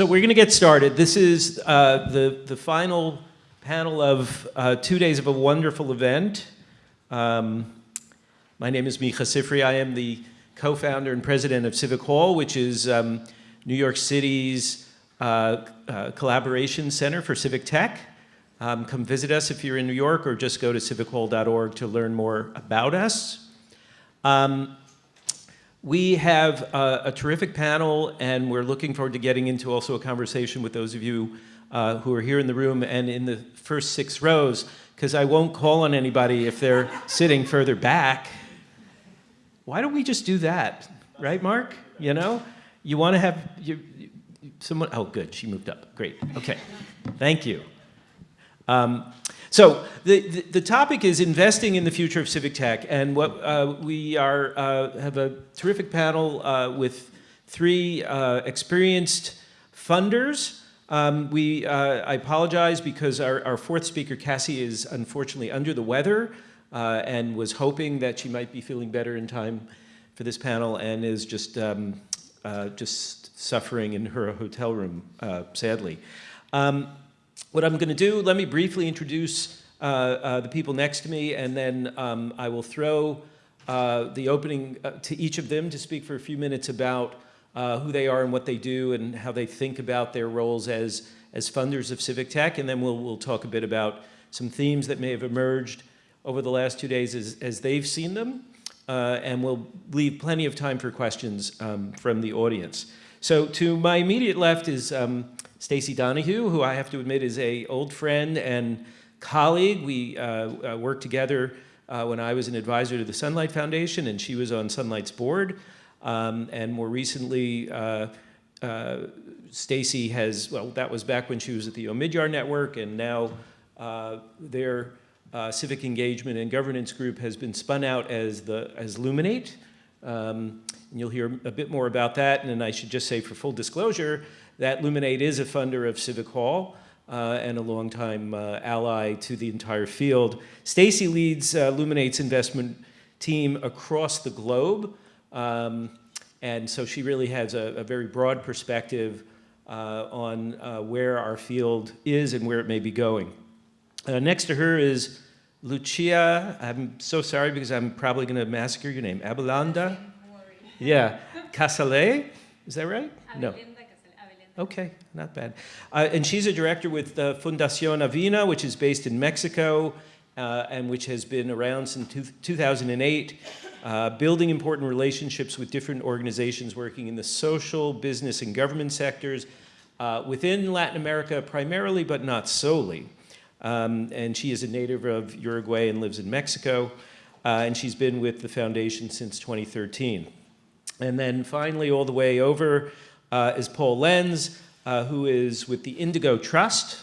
So we're going to get started. This is uh, the, the final panel of uh, two days of a wonderful event. Um, my name is Micah Sifry. I am the co-founder and president of Civic Hall, which is um, New York City's uh, uh collaboration center for civic tech. Um, come visit us if you're in New York or just go to civichall.org to learn more about us. We have a, a, terrific panel and we're looking forward to getting into also a conversation with those of you uh, who are here in the room and in the first six rows because I won't call on anybody if they're sitting further back. Why don't we just do that? Right, Mark? You know? You want to have you, someone, oh good, she moved up, great, okay, thank you. Um, so the, the, the, topic is investing in the future of civic tech, and what uh, we are uh, have a terrific panel uh, with three uh, experienced funders. Um, we, uh, I apologize because our, our, fourth speaker, Cassie, is unfortunately under the weather uh, and was hoping that she might be feeling better in time for this panel and is just, um, just suffering in her hotel room, sadly. Um, what I'm going to do, let me briefly introduce uh, uh, the people next to me, and then um, I will throw uh, the opening uh, to each of them to speak for a few minutes about uh, who they are and what they do and how they think about their roles as, as funders of civic tech, and then we'll, we'll talk a bit about some themes that may have emerged over the last two days as, as they've seen them, uh, and we'll leave plenty of time for questions um, from the audience. So to my immediate left is um, Stacy Donohue, who I have to admit is a old friend and colleague. We uh, uh, worked together uh, when I was an advisor to the Sunlight Foundation and she was on Sunlight's board. Um, and more recently, uh, uh Stacy has, well, that was back when she was at the Omidyar Network and now uh, their civic engagement and governance group has been spun out as, the, as Luminate. Um, and you'll hear a bit more about that. And I should just say for full disclosure, that Luminate is a funder of Civic Hall uh, and a longtime uh, ally to the entire field. Stacy leads uh, Luminate's investment team across the globe. Um, and so she really has a, a very broad perspective uh, on uh, where our field is and where it may be going. Uh, next to her is Lucia, I'm so sorry because I'm probably going to massacre your name, Abelenda? Yeah, Casale, is that right? No. Okay, not bad. Uh, and she's a director with uh, Fundación Avina, which is based in Mexico uh, and which has been around since two 2008, uh, building important relationships with different organizations working in the social, business, and government sectors uh, within Latin America primarily, but not solely. Um, and she is a native of Uruguay and lives in Mexico. Uh, and she's been with the foundation since 2013. And then finally, all the way over uh, is Paul Lenz, uh, who is with the Indigo Trust,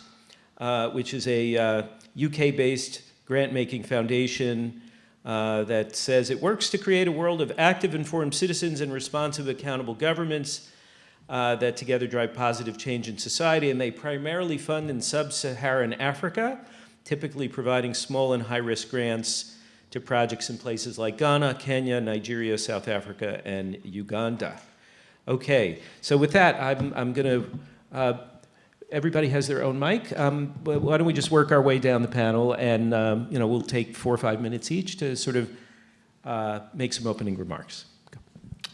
uh, which is a UK-based uh, grant-making foundation uh, that says it works to create a world of active, informed citizens and responsive, accountable governments uh, that together drive positive change in society. And they primarily fund in sub-Saharan Africa, typically providing small and high-risk grants to projects in places like Ghana, Kenya, Nigeria, South Africa, and Uganda. Okay, so with that, I'm, I'm going to, uh, everybody has their own mic. Um, why don't we just work our way down the panel and, um, you know, we'll take four or five minutes each to sort of uh, make some opening remarks.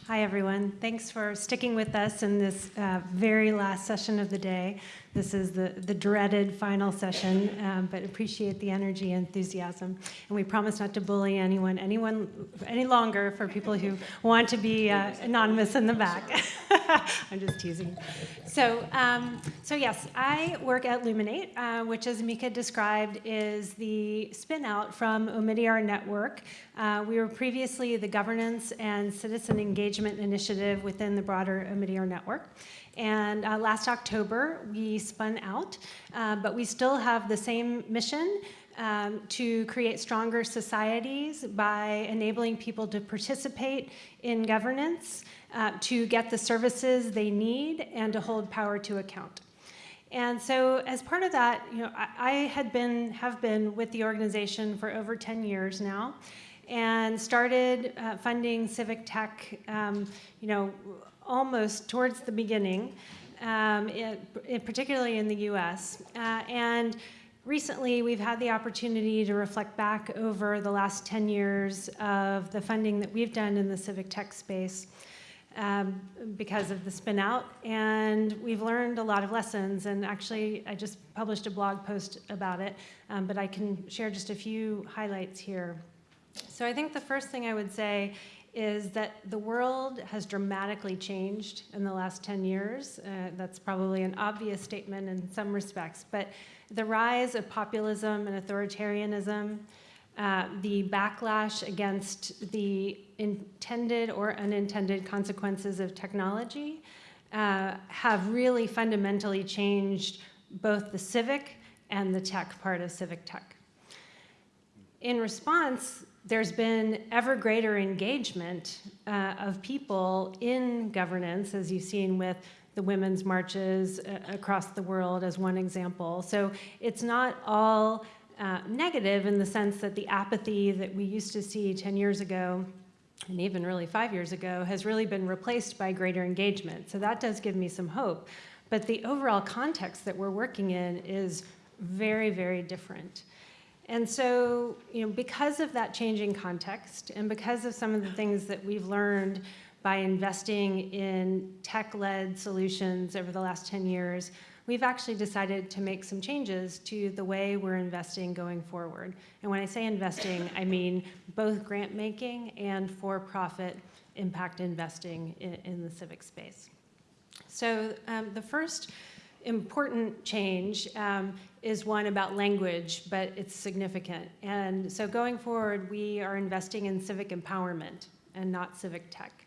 Hi, everyone. Thanks for sticking with us in this uh, very last session of the day. This is the, the dreaded final session, um, but appreciate the energy and enthusiasm. And we promise not to bully anyone, anyone any longer for people who want to be uh, anonymous in the back. I'm just teasing. So, um, so yes, I work at Luminate, uh, which as Micah described is the spin out from Omidyar Network. Uh, we were previously the governance and citizen engagement initiative within the broader Omidyar Network. And uh, last October, we spun out, uh, but we still have the same mission um, to create stronger societies by enabling people to participate in governance, uh, to get the services they need, and to hold power to account. And so as part of that, you know, I, I had been, have been with the organization for over 10 years now and started uh, funding civic tech, um, you know, almost towards the beginning. Um, particularly in the US. Uh, and recently, we've had the opportunity to reflect back over the last 10 years of the funding that we've done in the civic tech space. Um, because of the spin out, and we've learned a lot of lessons. And actually, I just published a blog post about it, um, but I can share just a few highlights here. So, I think the first thing I would say is that the world has dramatically changed in the last 10 years. Uh, that's probably an obvious statement in some respects, but the rise of populism and authoritarianism, uh, the backlash against the intended or unintended consequences of technology uh, have really fundamentally changed both the civic and the tech part of civic tech. In response, there's been ever greater engagement uh, of people in governance, as you've seen with the women's marches uh, across the world as one example. So it's not all uh, negative in the sense that the apathy that we used to see 10 years ago and even really five years ago has really been replaced by greater engagement. So that does give me some hope. But the overall context that we're working in is very, very different. And so, you know, because of that changing context and because of some of the things that we've learned by investing in tech-led solutions over the last 10 years, we've actually decided to make some changes to the way we're investing going forward. And when I say investing, I mean both grant making and for-profit impact investing in, in, the civic space. So um, the first important change um, is one about language, but it's significant. And so going forward, we are investing in civic empowerment and not civic tech.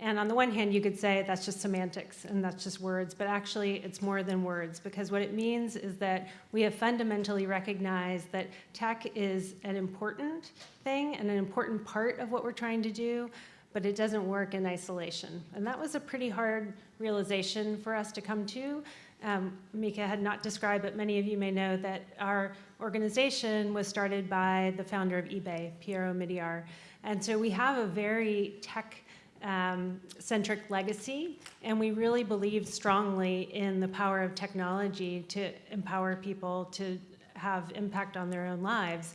And on the one hand, you could say that's just semantics and that's just words, but actually it's more than words because what it means is that we have fundamentally recognized that tech is an important thing and an important part of what we're trying to do, but it doesn't work in isolation. And that was a pretty hard realization for us to come to um, Micah had not described, but many of you may know that our organization was started by the founder of eBay, Pierre Omidyar. And so we have a very tech um, centric legacy, and we really believe strongly in the power of technology to empower people to have impact on their own lives.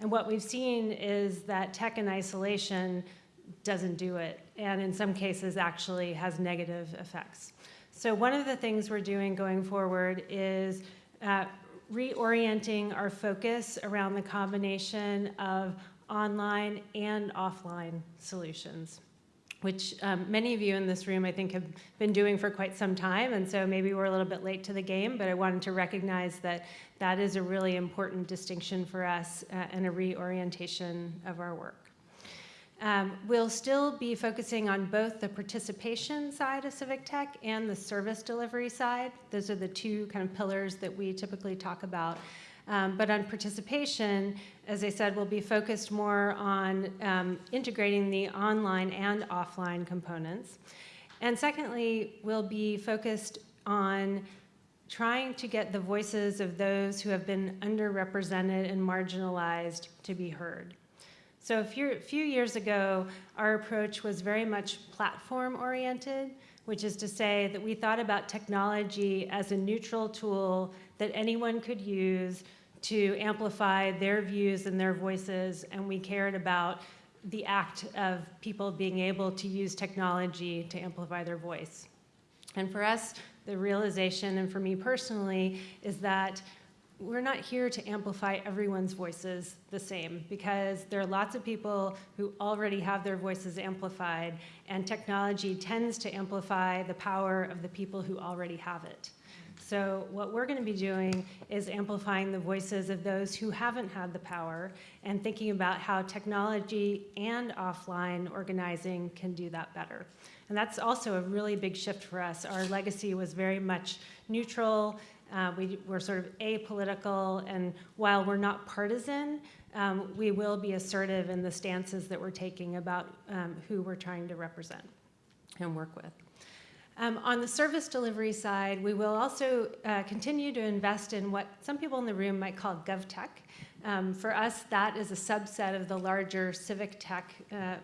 And what we've seen is that tech in isolation doesn't do it, and in some cases actually has negative effects. So one of the things we're doing going forward is uh, reorienting our focus around the combination of online and offline solutions which um, many of you in this room I think have been doing for quite some time and so maybe we're a little bit late to the game but I wanted to recognize that that is a really important distinction for us uh, and a reorientation of our work. Um, we'll still be focusing on both the participation side of civic tech and the service delivery side. Those are the two kind of pillars that we typically talk about. Um, but on participation, as I said, we'll be focused more on um, integrating the online and offline components. And secondly, we'll be focused on trying to get the voices of those who have been underrepresented and marginalized to be heard. So a few, few years ago, our approach was very much platform oriented, which is to say that we thought about technology as a neutral tool that anyone could use to amplify their views and their voices, and we cared about the act of people being able to use technology to amplify their voice. And for us, the realization, and for me personally, is that we're not here to amplify everyone's voices the same because there are lots of people who already have their voices amplified and technology tends to amplify the power of the people who already have it. So what we're going to be doing is amplifying the voices of those who haven't had the power and thinking about how technology and offline organizing can do that better. And that's also a really big shift for us. Our legacy was very much neutral uh, we, are sort of apolitical, and while we're not partisan, um, we will be assertive in the stances that we're taking about um, who we're trying to represent and work with. Um, on the service delivery side, we will also uh, continue to invest in what some people in the room might call GovTech. Um, for us, that is a subset of the larger civic tech uh,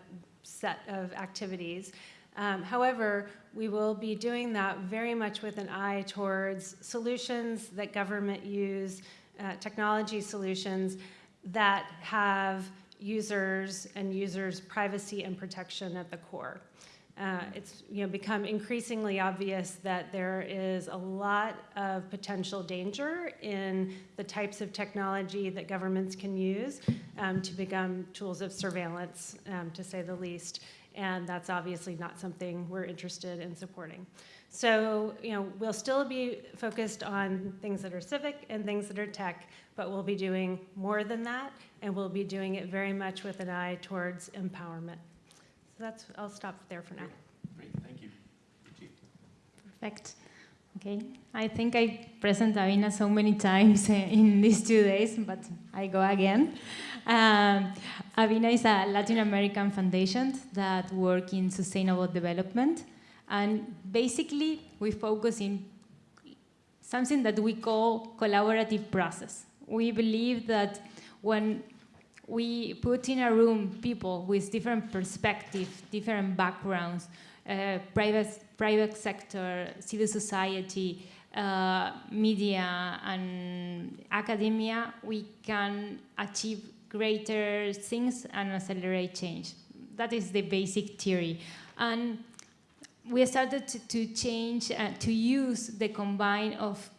set of activities. Um, however, we will be doing that very much with an eye towards solutions that government use, uh, technology solutions that have users and users' privacy and protection at the core. Uh, it's you know, become increasingly obvious that there is a lot of potential danger in the types of technology that governments can use um, to become tools of surveillance, um, to say the least. And that's obviously not something we're interested in supporting. So, you know, we'll still be focused on things that are civic and things that are tech, but we'll be doing more than that, and we'll be doing it very much with an eye towards empowerment. So that's, I'll stop there for now. Great, thank you. Perfect. Okay, I think I present Avina so many times eh, in these two days, but I go again. Um, Avina is a Latin American foundation that work in sustainable development, and basically we focus in something that we call collaborative process. We believe that when we put in a room people with different perspectives, different backgrounds, private, private sector, civil society, uh, media, and academia, we can achieve greater things and accelerate change. That is the basic theory. And we started to, to change, uh, to use the combine of,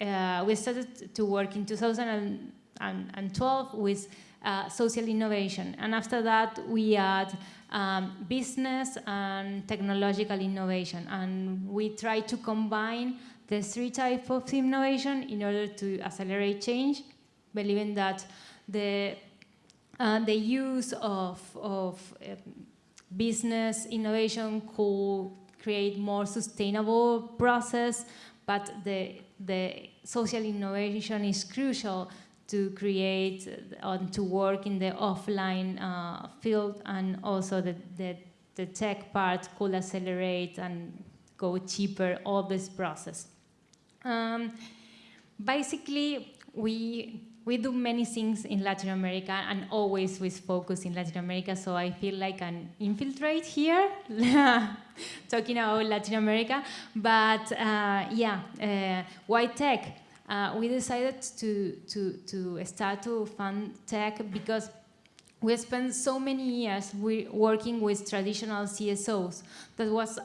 uh, we started to work in 2012 with uh, social innovation. And after that, we add um, business and technological innovation. And we try to combine the three types of innovation in order to accelerate change, believing that the, uh, the use of, of uh, business innovation could create more sustainable process, but the, the social innovation is crucial to create and uh, to work in the offline uh, field and also the, the, the, tech part could accelerate and go cheaper all this process. Um, basically, we, we do many things in Latin America and always with focus in Latin America, so I feel like an infiltrate here, talking about Latin America. But uh, yeah, uh, why tech? Uh, we decided to, to, to start to fund tech because we spent so many years working with traditional CSOs that was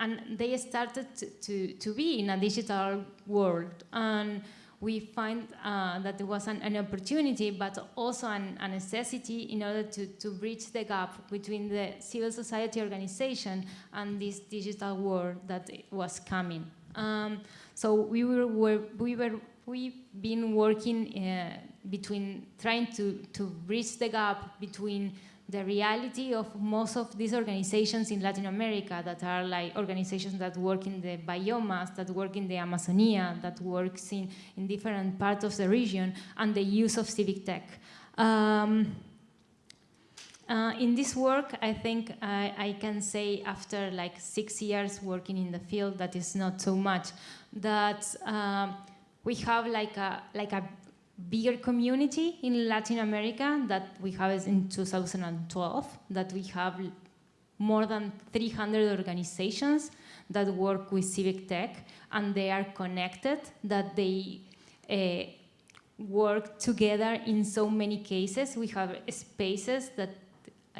and they started to, to, be in a digital world and we find uh, that there was an, an, opportunity but also an, a necessity in order to, to bridge the gap between the civil society organization and this digital world that was coming. Um, so we were, were, we were we've been working uh, between trying to, to bridge the gap between the reality of most of these organizations in Latin America that are like organizations that work in the biomass, that work in the Amazonia, that works in, in different parts of the region, and the use of civic tech. Um, uh, in this work, I think I, I, can say after like six years working in the field, that is not so much, that um, we have like a, like a bigger community in Latin America that we have in 2012, that we have more than 300 organizations that work with civic tech and they are connected, that they uh, work together in so many cases. We have spaces that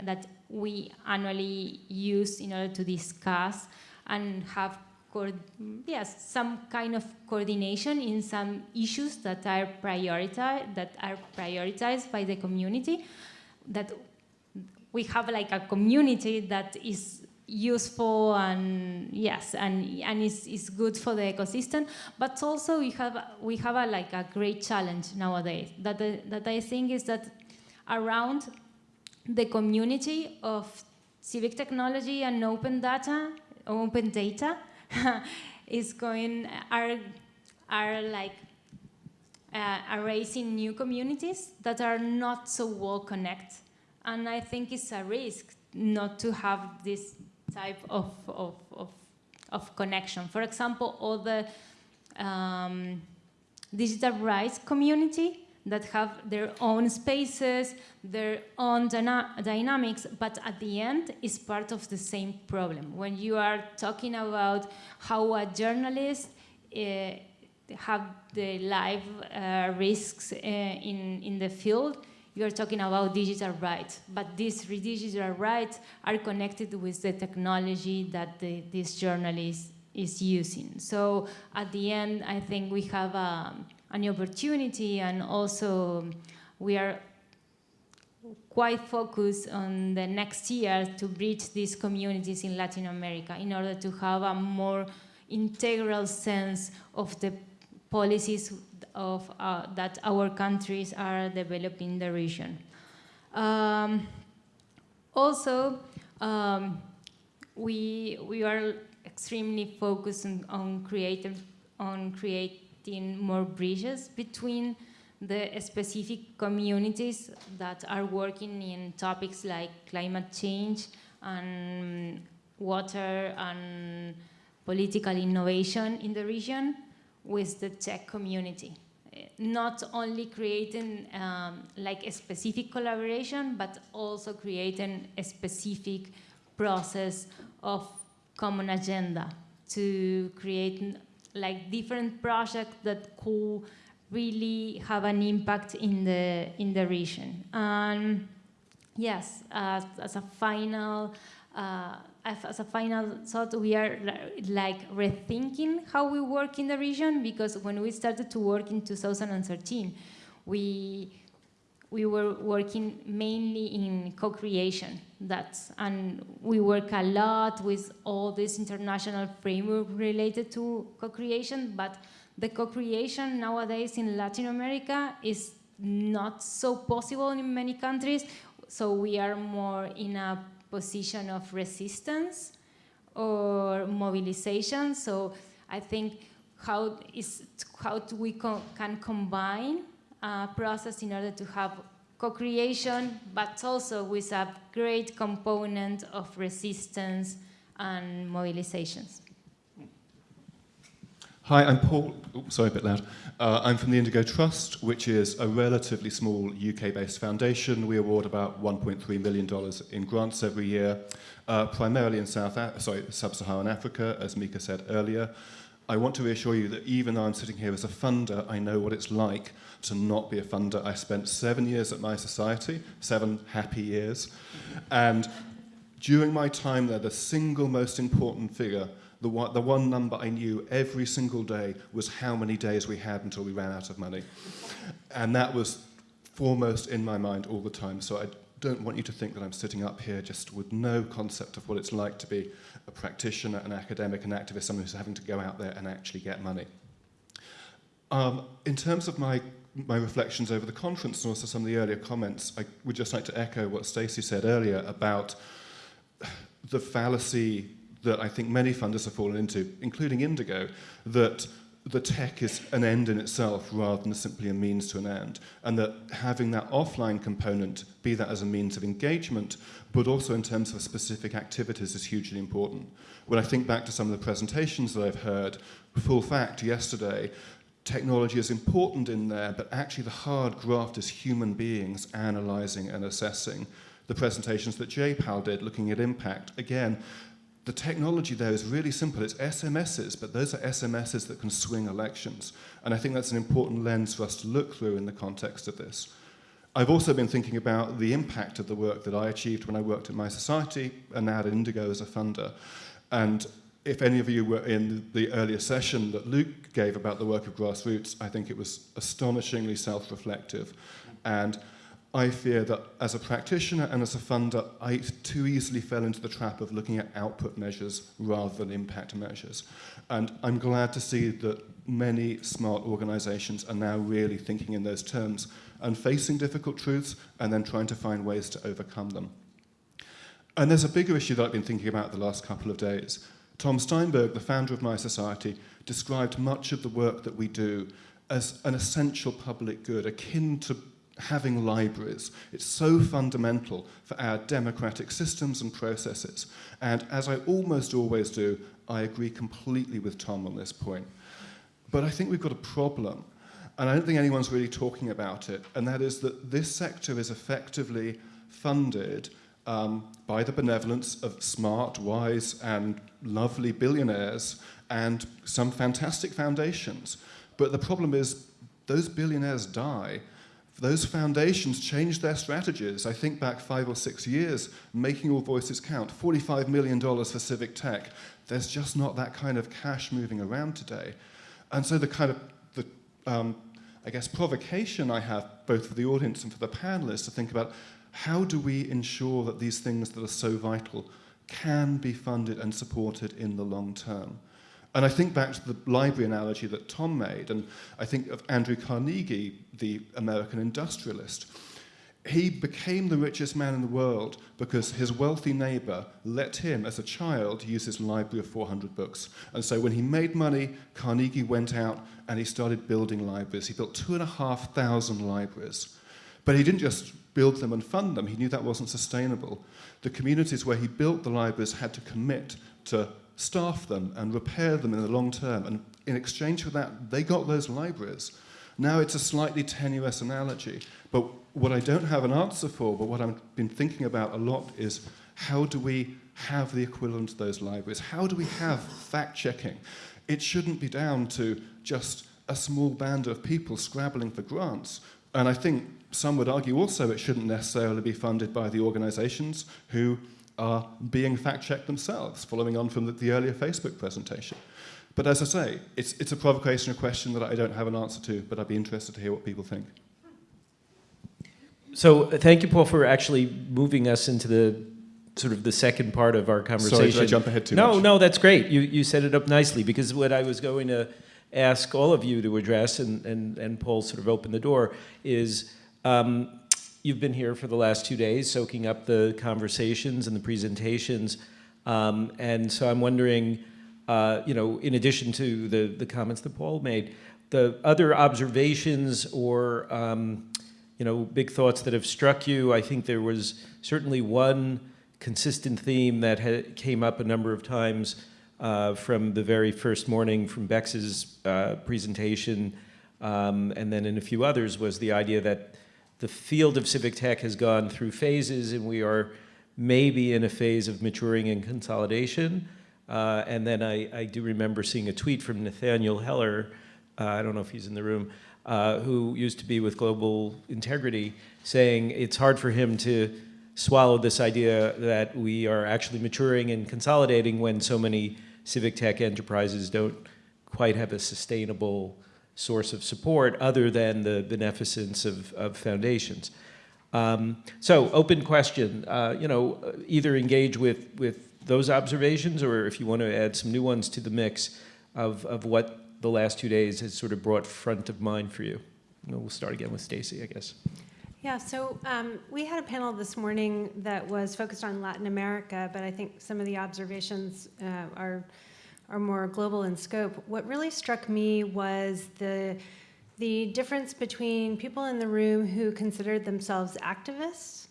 that we annually use in order to discuss and have yes, some kind of coordination in some issues that are prioritized that are prioritized by the community. That we have like a community that is useful and yes and and is, is good for the ecosystem but also we have we have a like a great challenge nowadays that that I think is that around the community of civic technology and open data, open data, is going, are, are like uh, are raising new communities that are not so well connected. And I think it's a risk not to have this type of, of, of, of connection. For example, all the um, digital rights community that have their own spaces, their own dyna dynamics, but at the end is part of the same problem. When you are talking about how a journalist uh, have the life uh, risks uh, in, in the field, you are talking about digital rights, but these digital rights are connected with the technology that the, this journalist is using. So at the end, I think we have um, an opportunity and also we are quite focused on the next year to bridge these communities in Latin America in order to have a more integral sense of the policies of, uh, that our countries are developing in the region. Um, also, um, we, we are extremely focused on, on, creative, on creating more bridges between the specific communities that are working in topics like climate change and water and political innovation in the region with the tech community. Not only creating um, like a specific collaboration, but also creating a specific process of common agenda to create like different projects that could really have an impact in the in the region. And yes, as, as a final uh, as a final thought, we are like rethinking how we work in the region because when we started to work in 2013, we we were working mainly in co-creation. That's and we work a lot with all this international framework related to co-creation, but the co-creation nowadays in Latin America is not so possible in many countries. So we are more in a position of resistance or mobilization. So I think how is how we co can combine a process in order to have co-creation, but also with a great component of resistance and mobilizations. Hi, I'm Paul. Oops, sorry, a bit loud. Uh, I'm from the Indigo Trust, which is a relatively small UK-based foundation. We award about $1.3 million in grants every year, uh, primarily in South, sorry, Sub-Saharan Africa, as Micah said earlier. I want to reassure you that even though I'm sitting here as a funder, I know what it's like to not be a funder. I spent seven years at mySociety, seven happy years, and during my time there, the single most important figure the one, the one number I knew every single day was how many days we had until we ran out of money. And that was foremost in my mind all the time. So I don't want you to think that I'm sitting up here just with no concept of what it's like to be a practitioner, an academic, an activist, someone who's having to go out there and actually get money. Um, in terms of my, my reflections over the conference and also some of the earlier comments, I would just like to echo what Stacy said earlier about the fallacy that I think many funders have fallen into, including Indigo, that the tech is an end in itself rather than simply a means to an end. And that having that offline component, be that as a means of engagement, but also in terms of specific activities is hugely important. When I think back to some of the presentations that I've heard, full fact, yesterday, technology is important in there, but actually the hard graft is human beings analyzing and assessing. The presentations that J-PAL did looking at impact, again, the technology there is really simple. It's SMSs, but those are SMSs that can swing elections. And I think that's an important lens for us to look through in the context of this. I've also been thinking about the impact of the work that I achieved when I worked at mySociety and now at Indigo as a funder. And if any of you were in the earlier session that Luke gave about the work of grassroots, I think it was astonishingly self-reflective. And I fear that as a practitioner and as a funder, I too easily fell into the trap of looking at output measures rather than impact measures. And I'm glad to see that many smart organizations are now really thinking in those terms and facing difficult truths and then trying to find ways to overcome them. And there's a bigger issue that I've been thinking about the last couple of days. Tom Steinberg, the founder of mySociety, described much of the work that we do as an essential public good, akin to having libraries. It's so fundamental for our democratic systems and processes. And as I almost always do, I agree completely with Tom on this point. But I think we've got a problem. and I don't think anyone's really talking about it, and that is that this sector is effectively funded um, by the benevolence of smart, wise, and lovely billionaires and some fantastic foundations. But the problem is, those billionaires die. Those foundations change their strategies. I think back five or six years, making all voices count, $45 million for civic tech. There's just not that kind of cash moving around today. And so the kind of, the, um, I guess, provocation I have, both for the audience and for the panelists, to think about how do we ensure that these things that are so vital can be funded and supported in the long term? And I think back to the library analogy that Tom made, and I think of Andrew Carnegie, the American industrialist. He became the richest man in the world because his wealthy neighbor let him, as a child, use his library of 400 books. And so when he made money, Carnegie went out and he started building libraries. He built two and a half thousand libraries. But he didn't just build them and fund them. He knew that wasn't sustainable. The communities where he built the libraries had to commit to staff them and repair them in the long term. And in exchange for that, they got those libraries. Now it's a slightly tenuous analogy, but what I don't have an answer for, but what I've been thinking about a lot is how do we have the equivalent of those libraries? How do we have fact checking? It shouldn't be down to just a small band of people scrabbling for grants. And I think some would argue also it shouldn't necessarily be funded by the organizations who are being fact-checked themselves, following on from the, the, earlier Facebook presentation. But as I say, it's, it's a provocation, a question that I don't have an answer to, but I'd be interested to hear what people think. So uh, thank you, Paul, for actually moving us into the sort of the second part of our conversation. Sorry, did I jump ahead too no, much? No, no, that's great. You, you set it up nicely because what I was going to ask all of you to address, and, and, and Paul sort of opened the door, is um, you've been here for the last two days soaking up the conversations and the presentations. Um, and so I'm wondering, uh, you know, in addition to the, the comments that Paul made, the other observations or, um, you know, big thoughts that have struck you. I think there was certainly one consistent theme that came up a number of times uh, from the very first morning from Bex's uh, presentation, um, and then in a few others was the idea that the field of civic tech has gone through phases and we are maybe in a phase of maturing and consolidation. Uh, and then I, I, do remember seeing a tweet from Nathaniel Heller, uh, I don't know if he's in the room, uh, who used to be with Global Integrity, saying it's hard for him to swallow this idea that we are actually maturing and consolidating when so many civic tech enterprises don't quite have a sustainable source of support other than the beneficence of, of foundations. Um, so open question, uh, you know, either engage with, with those observations or if you want to add some new ones to the mix of, of what the last two days has sort of brought front of mind for you. we'll start again with Stacy, I guess. Yeah, so um, we had a panel this morning that was focused on Latin America, but I think some of the observations uh, are are more global in scope, what really struck me was the, the difference between people in the room who considered themselves activists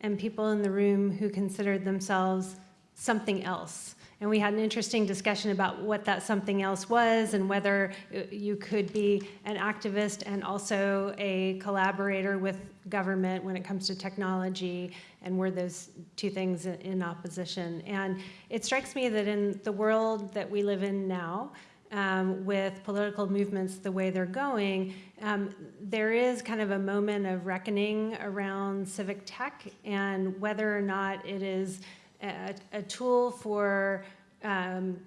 and people in the room who considered themselves something else. And we had an interesting discussion about what that something else was and whether you could be an activist and also a collaborator with government when it comes to technology and were those two things in opposition. And it strikes me that in the world that we live in now, um, with political movements the way they're going, um, there is kind of a moment of reckoning around civic tech and whether or not it is a, a tool for um,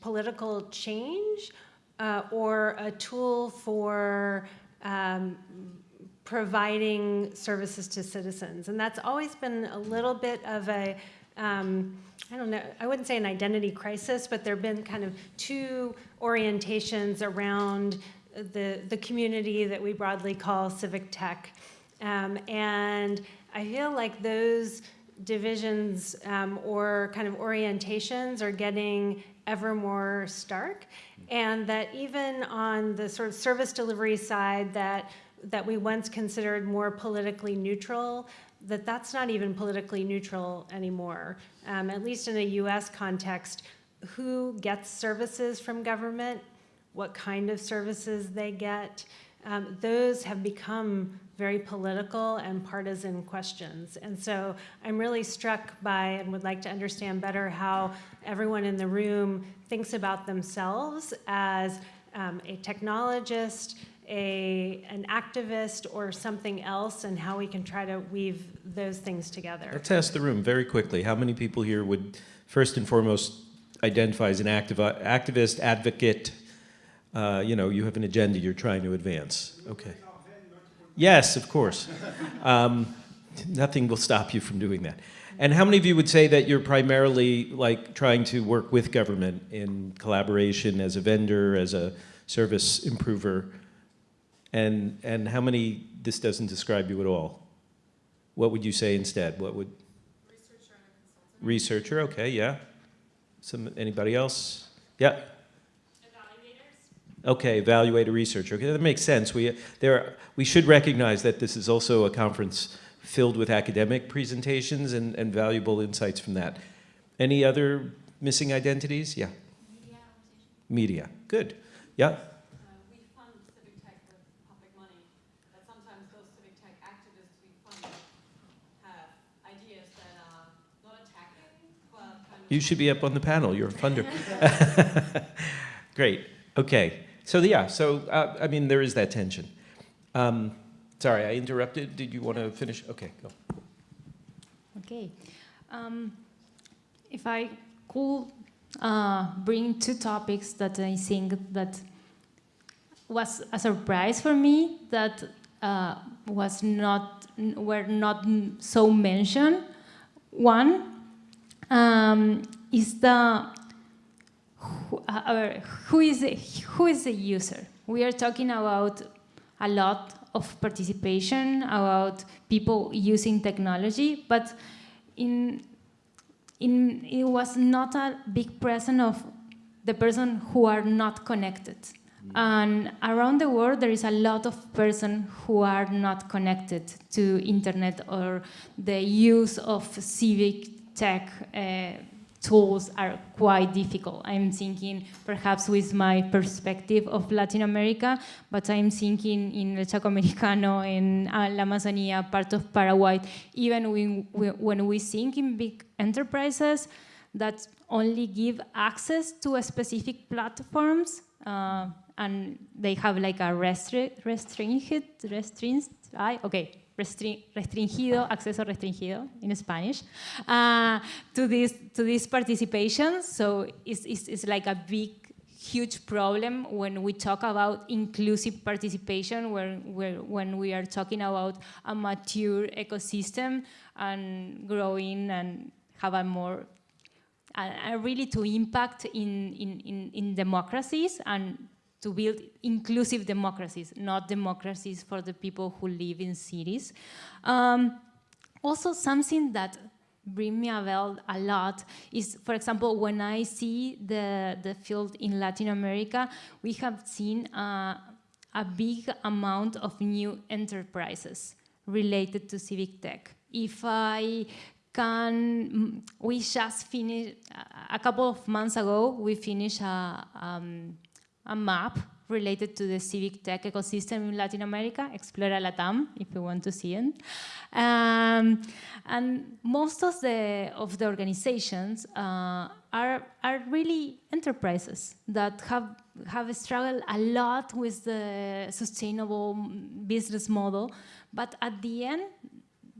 political change uh, or a tool for um, providing services to citizens. And that's always been a little bit of a, um, I don't know, I wouldn't say an identity crisis, but there have been kind of two orientations around the, the community that we broadly call civic tech. Um, and I feel like those divisions um, or kind of orientations are getting ever more stark. And that even on the sort of service delivery side that that we once considered more politically neutral that that's not even politically neutral anymore. Um, at least in a US context who gets services from government? What kind of services they get? Um, those have become very political and partisan questions. And so I'm really struck by and would like to understand better how everyone in the room thinks about themselves as um, a technologist, a, an activist, or something else, and how we can try to weave those things together. Let's ask the room very quickly. How many people here would first and foremost identify as an activ activist, advocate? Uh, you know, you have an agenda you're trying to advance. Okay. Yes, of course. Um, nothing will stop you from doing that. And how many of you would say that you're primarily like trying to work with government in collaboration as a vendor, as a service improver? And, and how many, this doesn't describe you at all? What would you say instead? What would? Researcher. Researcher, okay, yeah. Some, anybody else? Yeah. Okay, evaluate a researcher. Okay, that makes sense. We, there, we should recognize that this is also a conference filled with academic presentations and, and valuable insights from that. Any other missing identities? Yeah. Media. Media. Good. Yeah. Uh, we fund civic tech with public money, but sometimes those civic tech activists we fund have ideas that are not attacking, but kind of You should be up on the panel. You're a funder. Great. Okay. So yeah. So uh, I mean, there is that tension. Um, sorry, I interrupted. Did you want to finish? Okay, go. Okay. Um, if I could uh, bring two topics that I think that was a surprise for me that uh, was not were not so mentioned. One um, is the who, uh, who is the, who is the user. We are talking about a lot of participation, about people using technology, but in, in, it was not a big presence of the person who are not connected. And around the world, there is a lot of person who are not connected to internet or the use of civic tech uh, tools are quite difficult. I'm thinking perhaps with my perspective of Latin America, but I'm thinking in El Chaco Americano, in uh, La Amazonia, part of Paraguay, even when we, think in big enterprises that only give access to specific platforms, uh, and they have like a restri restringed, restringed, okay, restringido, acceso restringido in Spanish, uh, to this to this participation. So it's, it's, it's like a big huge problem when we talk about inclusive participation, where, where, when we are talking about a mature ecosystem and growing and have a more, uh, really to impact in, in, in, in democracies and to build inclusive democracies, not democracies for the people who live in cities. Um, also something that bring me a bell a lot is, for example, when I see the, the field in Latin America, we have seen uh, a big amount of new enterprises related to civic tech. If I can, we just finished, a couple of months ago, we finished a, um, a map related to the civic tech ecosystem in Latin America, Explora Latam, if you want to see it. Um, and most of the, of the organizations uh, are, are really enterprises that have, have struggled a lot with the sustainable business model, but at the end,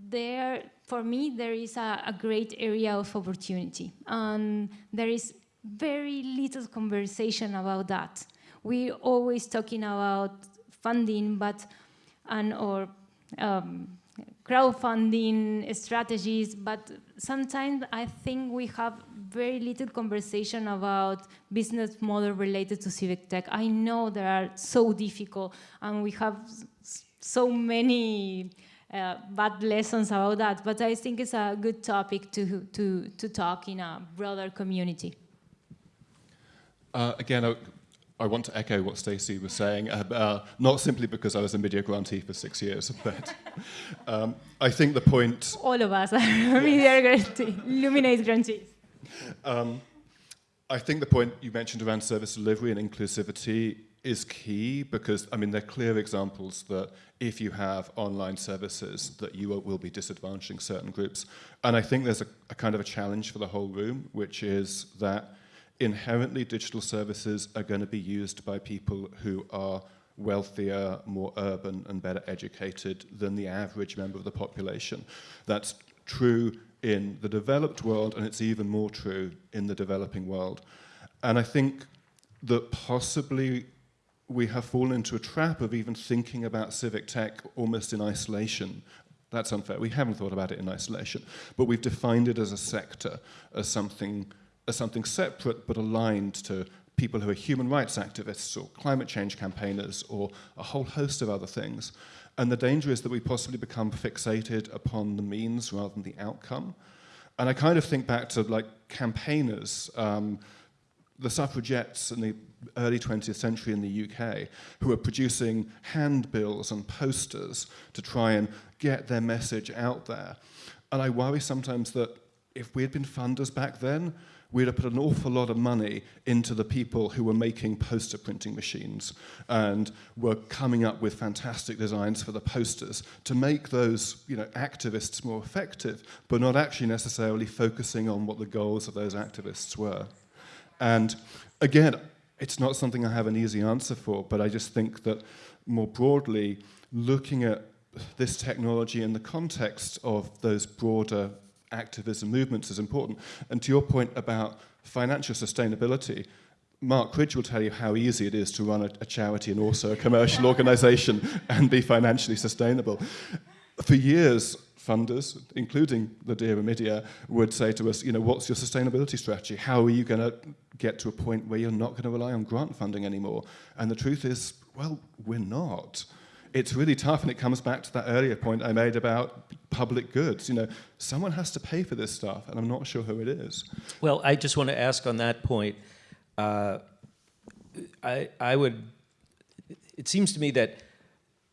there, for me, there is a, a great area of opportunity. And there is very little conversation about that we always talking about funding, but and or um, crowdfunding strategies, but sometimes I think we have very little conversation about business model related to civic tech. I know they are so difficult and we have so many uh, bad lessons about that, but I think it's a good topic to, to, to talk in a broader community. Uh, again, I want to echo what Stacy was saying, uh, uh, not simply because I was a Omidyar grantee for six years, but um, I think the point... All of us are Omidyar grantee, Luminate grantees. Um, I think the point you mentioned around service delivery and inclusivity is key because, I mean, there are clear examples that if you have online services that you will be disadvantaging certain groups. And I think there's a, a kind of a challenge for the whole room, which is that inherently digital services are going to be used by people who are wealthier, more urban and better educated than the average member of the population. That's true in the developed world and it's even more true in the developing world. And I think that possibly we have fallen into a trap of even thinking about civic tech almost in isolation. That's unfair. We haven't thought about it in isolation, but we've defined it as a sector, as something, as something separate but aligned to people who are human rights activists or climate change campaigners or a whole host of other things. And the danger is that we possibly become fixated upon the means rather than the outcome. And I kind of think back to like campaigners, um, the suffragettes in the early 20th century in the UK who were producing handbills and posters to try and get their message out there. And I worry sometimes that if we had been funders back then, we'd have put an awful lot of money into the people who were making poster printing machines and were coming up with fantastic designs for the posters to make those you know, activists more effective, but not actually necessarily focusing on what the goals of those activists were. And again, it's not something I have an easy answer for, but I just think that more broadly, looking at this technology in the context of those broader activism movements is important. And to your point about financial sustainability, Mark Cridge will tell you how easy it is to run a, a charity and also a commercial organization and be financially sustainable. For years, funders, including the Dear Omidyar, would say to us, you know, what's your sustainability strategy? How are you going to get to a point where you're not going to rely on grant funding anymore? And the truth is, well, we're not. It's really tough, and it comes back to that earlier point I made about public goods. You know, someone has to pay for this stuff, and I'm not sure who it is. Well, I just want to ask on that point. Uh, I, I would. It seems to me that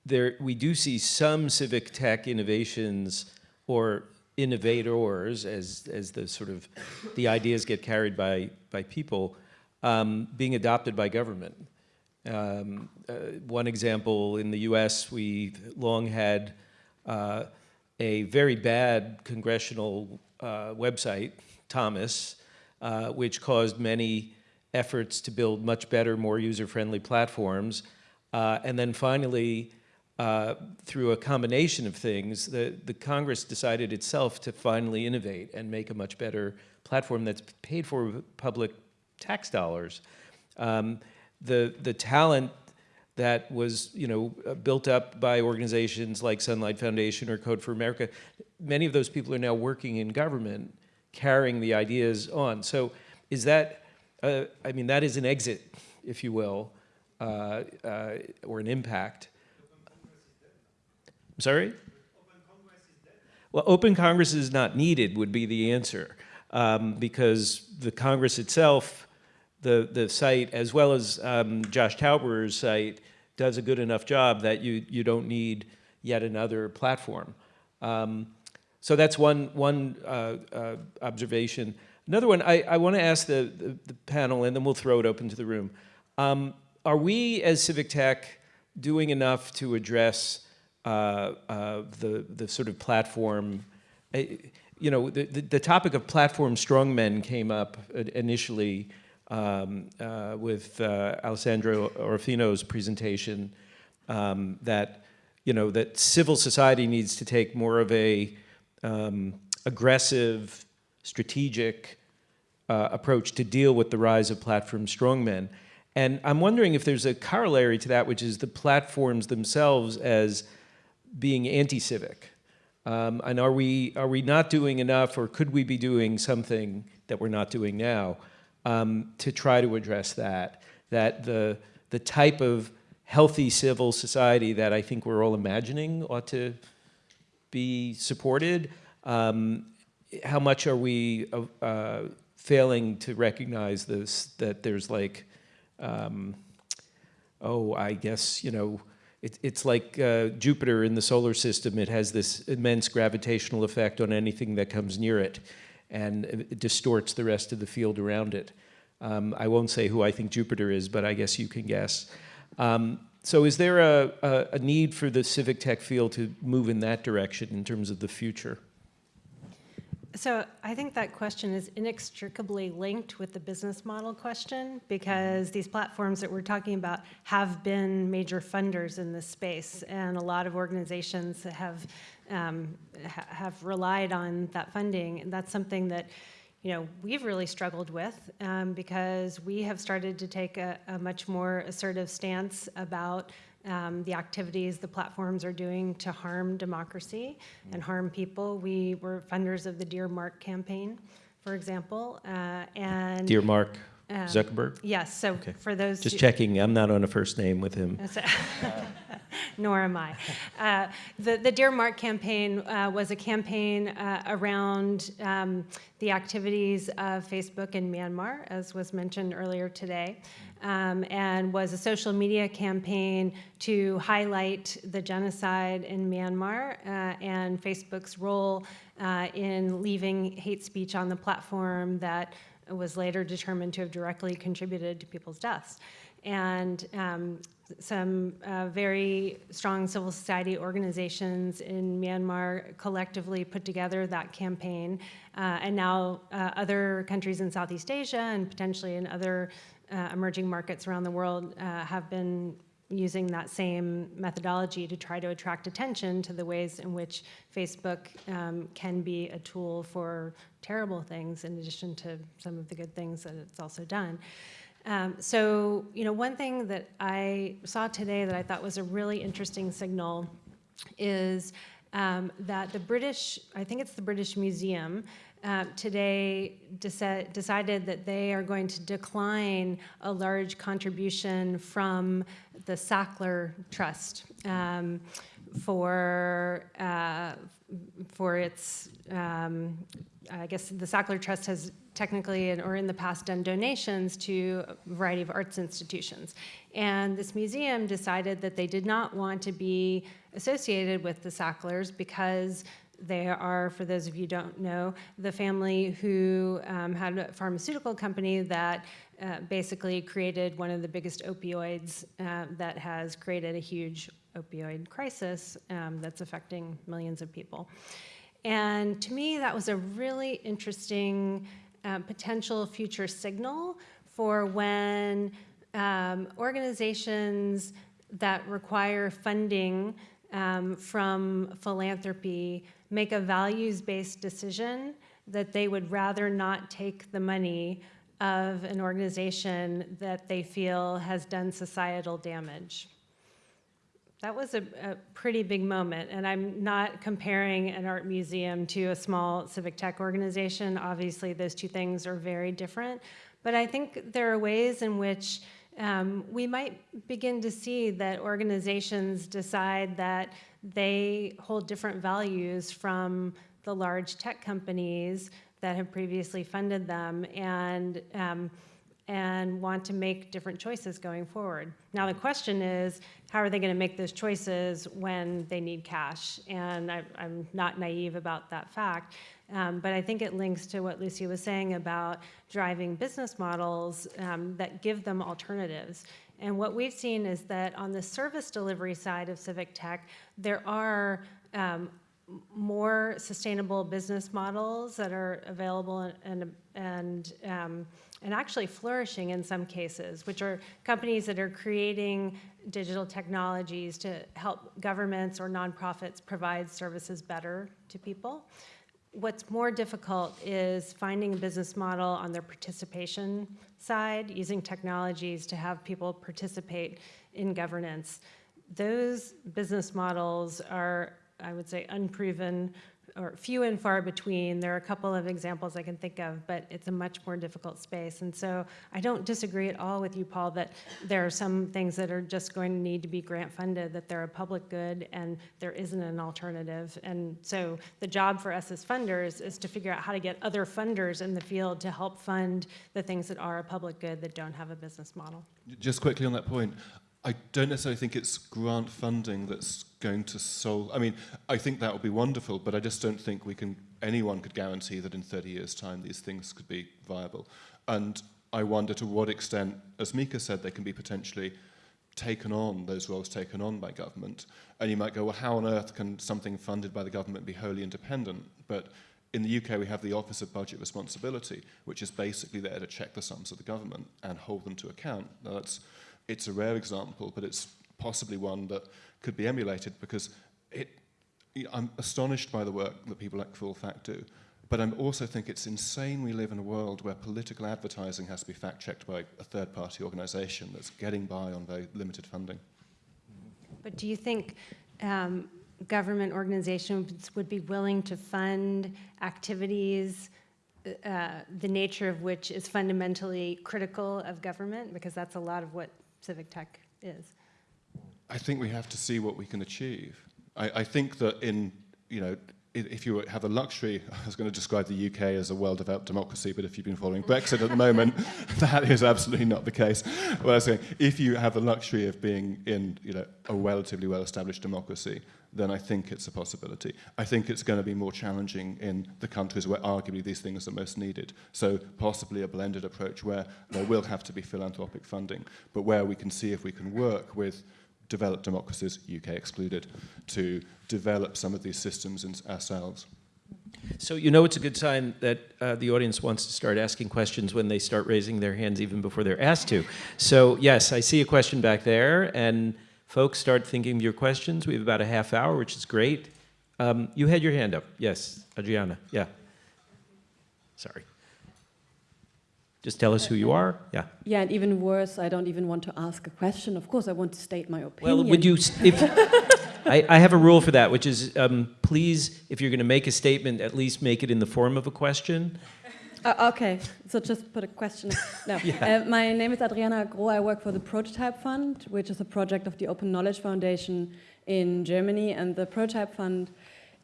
there we do see some civic tech innovations or innovators as as the sort of the ideas get carried by by people um, being adopted by government. Um, uh, one example in the U.S. we long had uh, a very bad congressional uh, website, Thomas, uh, which caused many efforts to build much better, more user-friendly platforms. Uh, and then finally, uh, through a combination of things, the, the Congress decided itself to finally innovate and make a much better platform that's paid for with public tax dollars. Um, the, the talent that was you know, uh, built up by organizations like Sunlight Foundation or Code for America, many of those people are now working in government, carrying the ideas on. So is that, uh, I mean, that is an exit, if you will, uh, uh or an impact. I'm sorry? Well, open Congress is not needed would be the answer um, because the Congress itself, the, the site, as well as um, Josh Tauberer's site, does a good enough job that you, you don't need yet another platform. Um, so that's one, one uh, uh, observation. Another one, I, I want to ask the, the, the, panel, and then we'll throw it open to the room. Um, are we, as Civic Tech, doing enough to address uh, uh, the, the sort of platform, uh, you know, the, the, the, topic of platform strongmen came up initially um, uh, with uh, Alessandra Orofino's presentation um, that, you know, that civil society needs to take more of a um, aggressive, strategic uh, approach to deal with the rise of platform strongmen. And I'm wondering if there's a corollary to that, which is the platforms themselves as being anti-civic? Um, and are we, are we not doing enough or could we be doing something that we're not doing now um, to try to address that? That the, the type of healthy civil society that I think we're all imagining ought to be supported. Um, how much are we uh, uh, failing to recognize this, that there's like, um, oh, I guess, you know, it, it's like uh, Jupiter in the solar system. It has this immense gravitational effect on anything that comes near it and it distorts the rest of the field around it. Um, I won't say who I think Jupiter is, but I guess you can guess. Um, so is there a, a, a need for the civic tech field to move in that direction in terms of the future? So I think that question is inextricably linked with the business model question because these platforms that we're talking about have been major funders in this space, and a lot of organizations have um, ha have relied on that funding, and that's something that you know we've really struggled with um, because we have started to take a, a much more assertive stance about um, the activities the platforms are doing to harm democracy and harm people. We were funders of the Dear Mark campaign, for example, uh, and Dear Mark um, Zuckerberg? Yes. So Okay. for those, Just who- checking, I'm not on a first name with him. nor am I. Uh, the, the Dear Mark campaign uh, was a campaign uh, around um, the activities of Facebook in Myanmar, as was mentioned earlier today, um, and was a social media campaign to highlight the genocide in Myanmar uh, and Facebook's role uh, in leaving hate speech on the platform that was later determined to have directly contributed to people's deaths. And um, some uh, very strong civil society organizations in Myanmar collectively put together that campaign. Uh, and now uh, other countries in Southeast Asia and potentially in other uh, emerging markets around the world uh, have been using that same methodology to try to attract attention to the ways in which Facebook um, can be a tool for terrible things in addition to some of the good things that it's also done. Um, so, you know, one thing that I saw today that I thought was a really interesting signal is um, that the British, I think it's the British Museum, uh, today deci- decided that they are going to decline a large contribution from the Sackler Trust um, for uh, for its. Um, I guess the Sackler Trust has technically and or in the past done donations to a variety of arts institutions. And this museum decided that they did not want to be associated with the Sacklers because they are, for those of you who don't know, the family who um, had a pharmaceutical company that uh, basically created one of the biggest opioids uh, that has created a huge opioid crisis um, that's affecting millions of people. And to me, that was a really interesting uh, potential future signal for when um, organizations that require funding um, from philanthropy make a values-based decision that they would rather not take the money of an organization that they feel has done societal damage. That was a, a, pretty big moment, and I'm not comparing an art museum to a small civic tech organization. Obviously, those two things are very different, but I think there are ways in which um, we might begin to see that organizations decide that they hold different values from the large tech companies that have previously funded them, and um, and want to make different choices going forward. Now the question is, how are they going to make those choices when they need cash? And I, am not naive about that fact, um, but I think it links to what Lucy was saying about driving business models um, that give them alternatives. And what we've seen is that on the service delivery side of civic tech, there are um, more sustainable business models that are available and, and, um, and actually flourishing in some cases, which are companies that are creating digital technologies to help governments or nonprofits provide services better to people. What's more difficult is finding a business model on their participation side, using technologies to have people participate in governance. Those business models are, I would say, unproven or few and far between. There are a couple of examples I can think of, but it's a much more difficult space. And so I don't disagree at all with you, Paul, that there are some things that are just going to need to be grant funded, that they're a public good and there isn't an alternative. And so the job for us as funders is to figure out how to get other funders in the field to help fund the things that are a public good that don't have a business model. Just quickly on that point, I don't necessarily think it's grant funding that's going to solve. I mean, I think that would be wonderful, but I just don't think we can. Anyone could guarantee that in 30 years' time these things could be viable. And I wonder to what extent, as Micah said, they can be potentially taken on those roles taken on by government. And you might go, well, how on earth can something funded by the government be wholly independent? But in the UK, we have the Office of Budget Responsibility, which is basically there to check the sums of the government and hold them to account. Now, that's, it's a rare example, but it's possibly one that could be emulated because it, I'm astonished by the work that people like Full Fact do. But I also think it's insane we live in a world where political advertising has to be fact-checked by a third-party organisation that's getting by on very limited funding. But do you think um, government organizations would be willing to fund activities, uh, the nature of which is fundamentally critical of government? Because that's a lot of what civic tech is. I think we have to see what we can achieve. I, I think that in, you know, if you have the luxury, I was going to describe the UK as a well-developed democracy, but if you've been following mm. Brexit at the moment, that is absolutely not the case. What I was saying, if you have the luxury of being in you know, a relatively well-established democracy, then I think it's a possibility. I think it's going to be more challenging in the countries where arguably these things are most needed. So possibly a blended approach where there will have to be philanthropic funding, but where we can see if we can work with developed democracies, UK excluded, to develop some of these systems in ourselves. So you know it's a good sign that uh, the audience wants to start asking questions when they start raising their hands even before they're asked to. So yes, I see a question back there, and folks start thinking of your questions. We have about a half hour, which is great. Um, you had your hand up. Yes, Adriana. Yeah. Sorry. Just tell us who you are. Yeah. Yeah, and even worse, I don't even want to ask a question. Of course, I want to state my opinion. Well, would you, if, I, I have a rule for that, which is um, please, if you're going to make a statement, at least make it in the form of a question. Uh, okay, so just put a question. No. Yeah. Uh, my name is Adriana Groh. I work for the Prototype Fund, which is a project of the Open Knowledge Foundation in Germany. And the Prototype Fund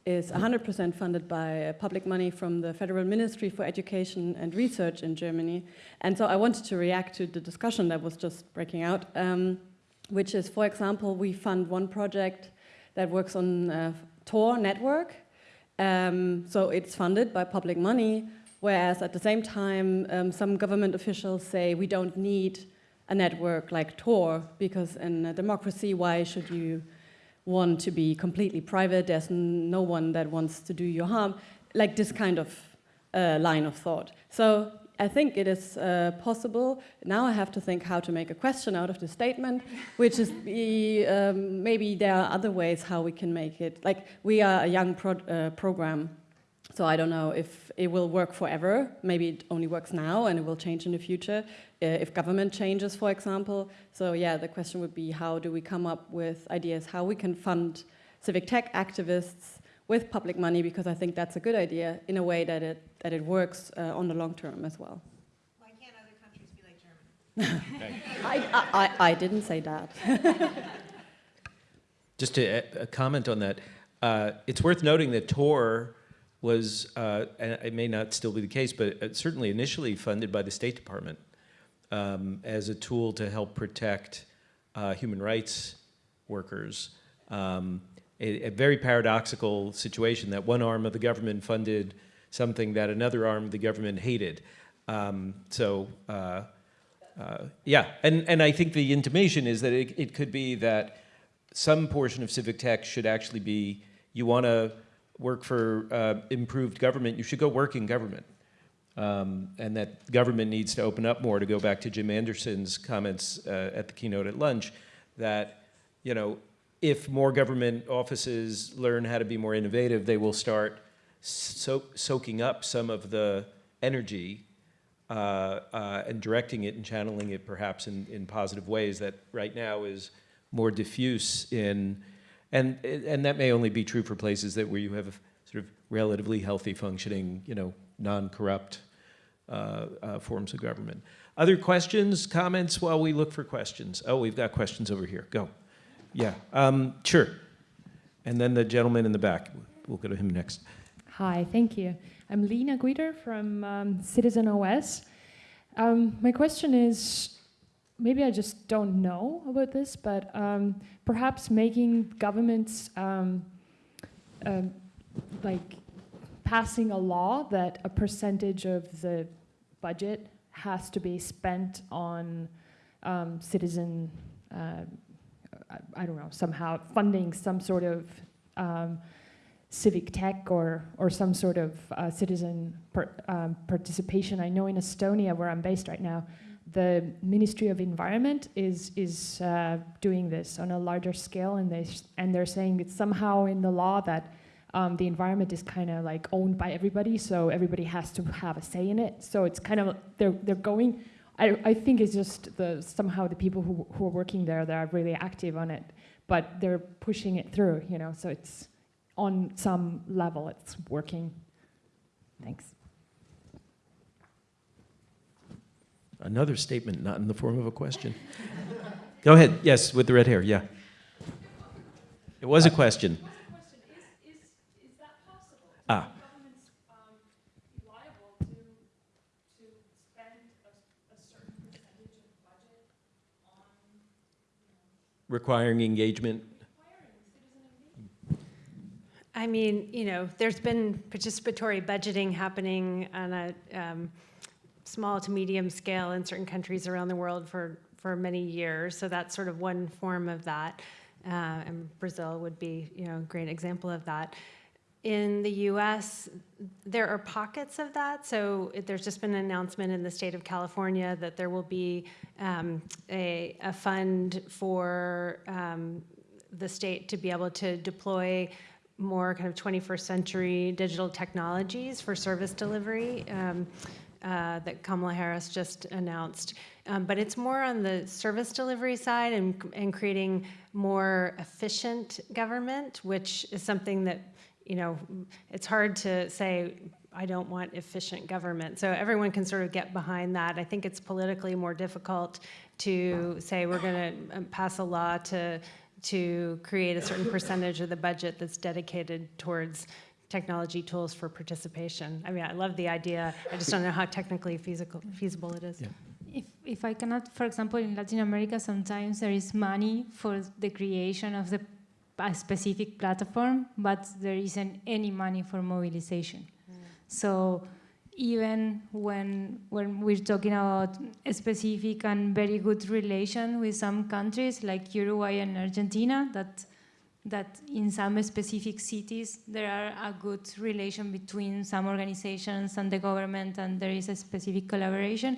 is 100% funded by uh, public money from the Federal Ministry for Education and Research in Germany. And so I wanted to react to the discussion that was just breaking out, um, which is, for example, we fund one project that works on uh, Tor network. Um, so it's funded by public money, whereas at the same time, um, some government officials say we don't need a network like Tor because in a democracy, why should you want to be completely private, there's no one that wants to do you harm, like this kind of uh, line of thought. So I think it is uh, possible. Now I have to think how to make a question out of the statement, which is be, um, maybe there are other ways how we can make it. Like we are a young pro uh, program, so I don't know if it will work forever. Maybe it only works now and it will change in the future. Uh, if government changes, for example. So yeah, the question would be how do we come up with ideas how we can fund civic tech activists with public money because I think that's a good idea in a way that it, that it works uh, on the long term as well. Why can't other countries be like Germany? I, I, I didn't say that. Just to uh, comment on that, uh, it's worth noting that Tor was, uh, and it may not still be the case, but uh, certainly initially funded by the State Department um, as a tool to help protect uh, human rights workers. Um, a, a, very paradoxical situation that one arm of the government funded something that another arm of the government hated. Um, so, uh, uh, yeah, and, and I think the intimation is that it, it could be that some portion of civic tech should actually be, you want to work for uh, improved government, you should go work in government. Um, and that government needs to open up more, to go back to Jim Anderson's comments uh, at the keynote at lunch, that, you know, if more government offices learn how to be more innovative, they will start so soaking up some of the energy uh, uh, and directing it and channeling it perhaps in, in positive ways that right now is more diffuse in, and, and that may only be true for places that where you have sort of relatively healthy functioning, you know, non-corrupt uh, uh, forms of government. Other questions, comments while we look for questions? Oh, we've got questions over here. Go. Yeah, um, sure. And then the gentleman in the back. We'll go to him next. Hi, thank you. I'm Lena Guider from um, Citizen OS. Um, my question is, maybe I just don't know about this, but um, perhaps making governments um, um, like passing a law that a percentage of the budget has to be spent on um, citizen uh, I, I don't know, somehow funding some sort of um, civic tech or, or some sort of uh, citizen per, participation. I know in Estonia, where I'm based right now, the Ministry of Environment is, is uh, doing this on a larger scale, and, they, and they're saying it's somehow in the law that um, the environment is kind of like owned by everybody, so everybody has to have a say in it. So it's kind of, they're, they're going, I, I think it's just the, somehow the people who, who are working there that are really active on it, but they're pushing it through, you know, so it's on some level it's working. Thanks. Another statement, not in the form of a question. Go ahead. Yes, with the red hair. Yeah. It was a question. Ah. Requiring engagement. I mean, you know, there's been participatory budgeting happening on a um, small to medium scale in certain countries around the world for, for many years. So that's sort of one form of that. Uh, and Brazil would be, you know, a great example of that. In the US, there are pockets of that. So there's just been an announcement in the state of California that there will be um, a, a, fund for um, the state to be able to deploy more kind of 21st century digital technologies for service delivery um, uh, that Kamala Harris just announced. Um, but it's more on the service delivery side and, and creating more efficient government, which is something that, you know, it's hard to say, I don't want efficient government. So everyone can sort of get behind that. I think it's politically more difficult to say we're going to pass a law to to create a certain percentage of the budget that's dedicated towards technology tools for participation. I mean, I love the idea. I just don't know how technically feasible, feasible it is. Yeah. If, if I cannot, for example, in Latin America, sometimes there is money for the creation of the a specific platform, but there isn't any money for mobilization. Mm. So even when when we're talking about a specific and very good relation with some countries like Uruguay and Argentina, that that in some specific cities there are a good relation between some organizations and the government, and there is a specific collaboration.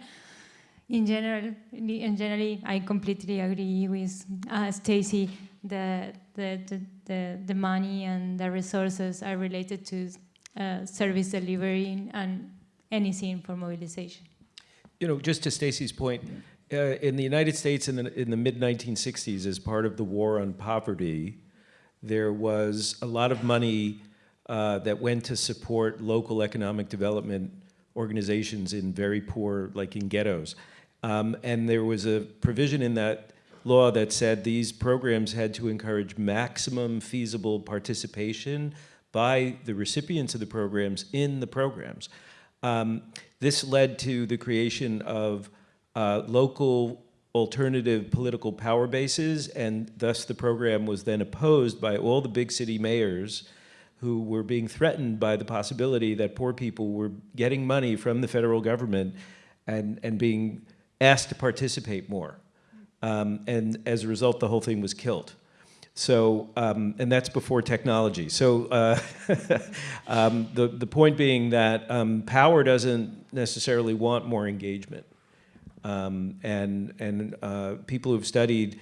In general, in generally, I completely agree with uh, Stacy. The, the, the, the, the money and the resources are related to uh, service delivery and anything for mobilization. You know, just to Stacy's point, uh, in the United States in the, in the mid-1960s, as part of the war on poverty, there was a lot of money uh, that went to support local economic development organizations in very poor, like in ghettos. Um, and there was a provision in that law that said these programs had to encourage maximum feasible participation by the recipients of the programs in the programs. Um, this led to the creation of uh, local alternative political power bases, and thus the program was then opposed by all the big city mayors who were being threatened by the possibility that poor people were getting money from the federal government and, and being asked to participate more. Um, and as a result, the whole thing was killed. So, um, and that's before technology. So uh, um, the, the point being that um, power doesn't necessarily want more engagement. Um, and and uh, people who've studied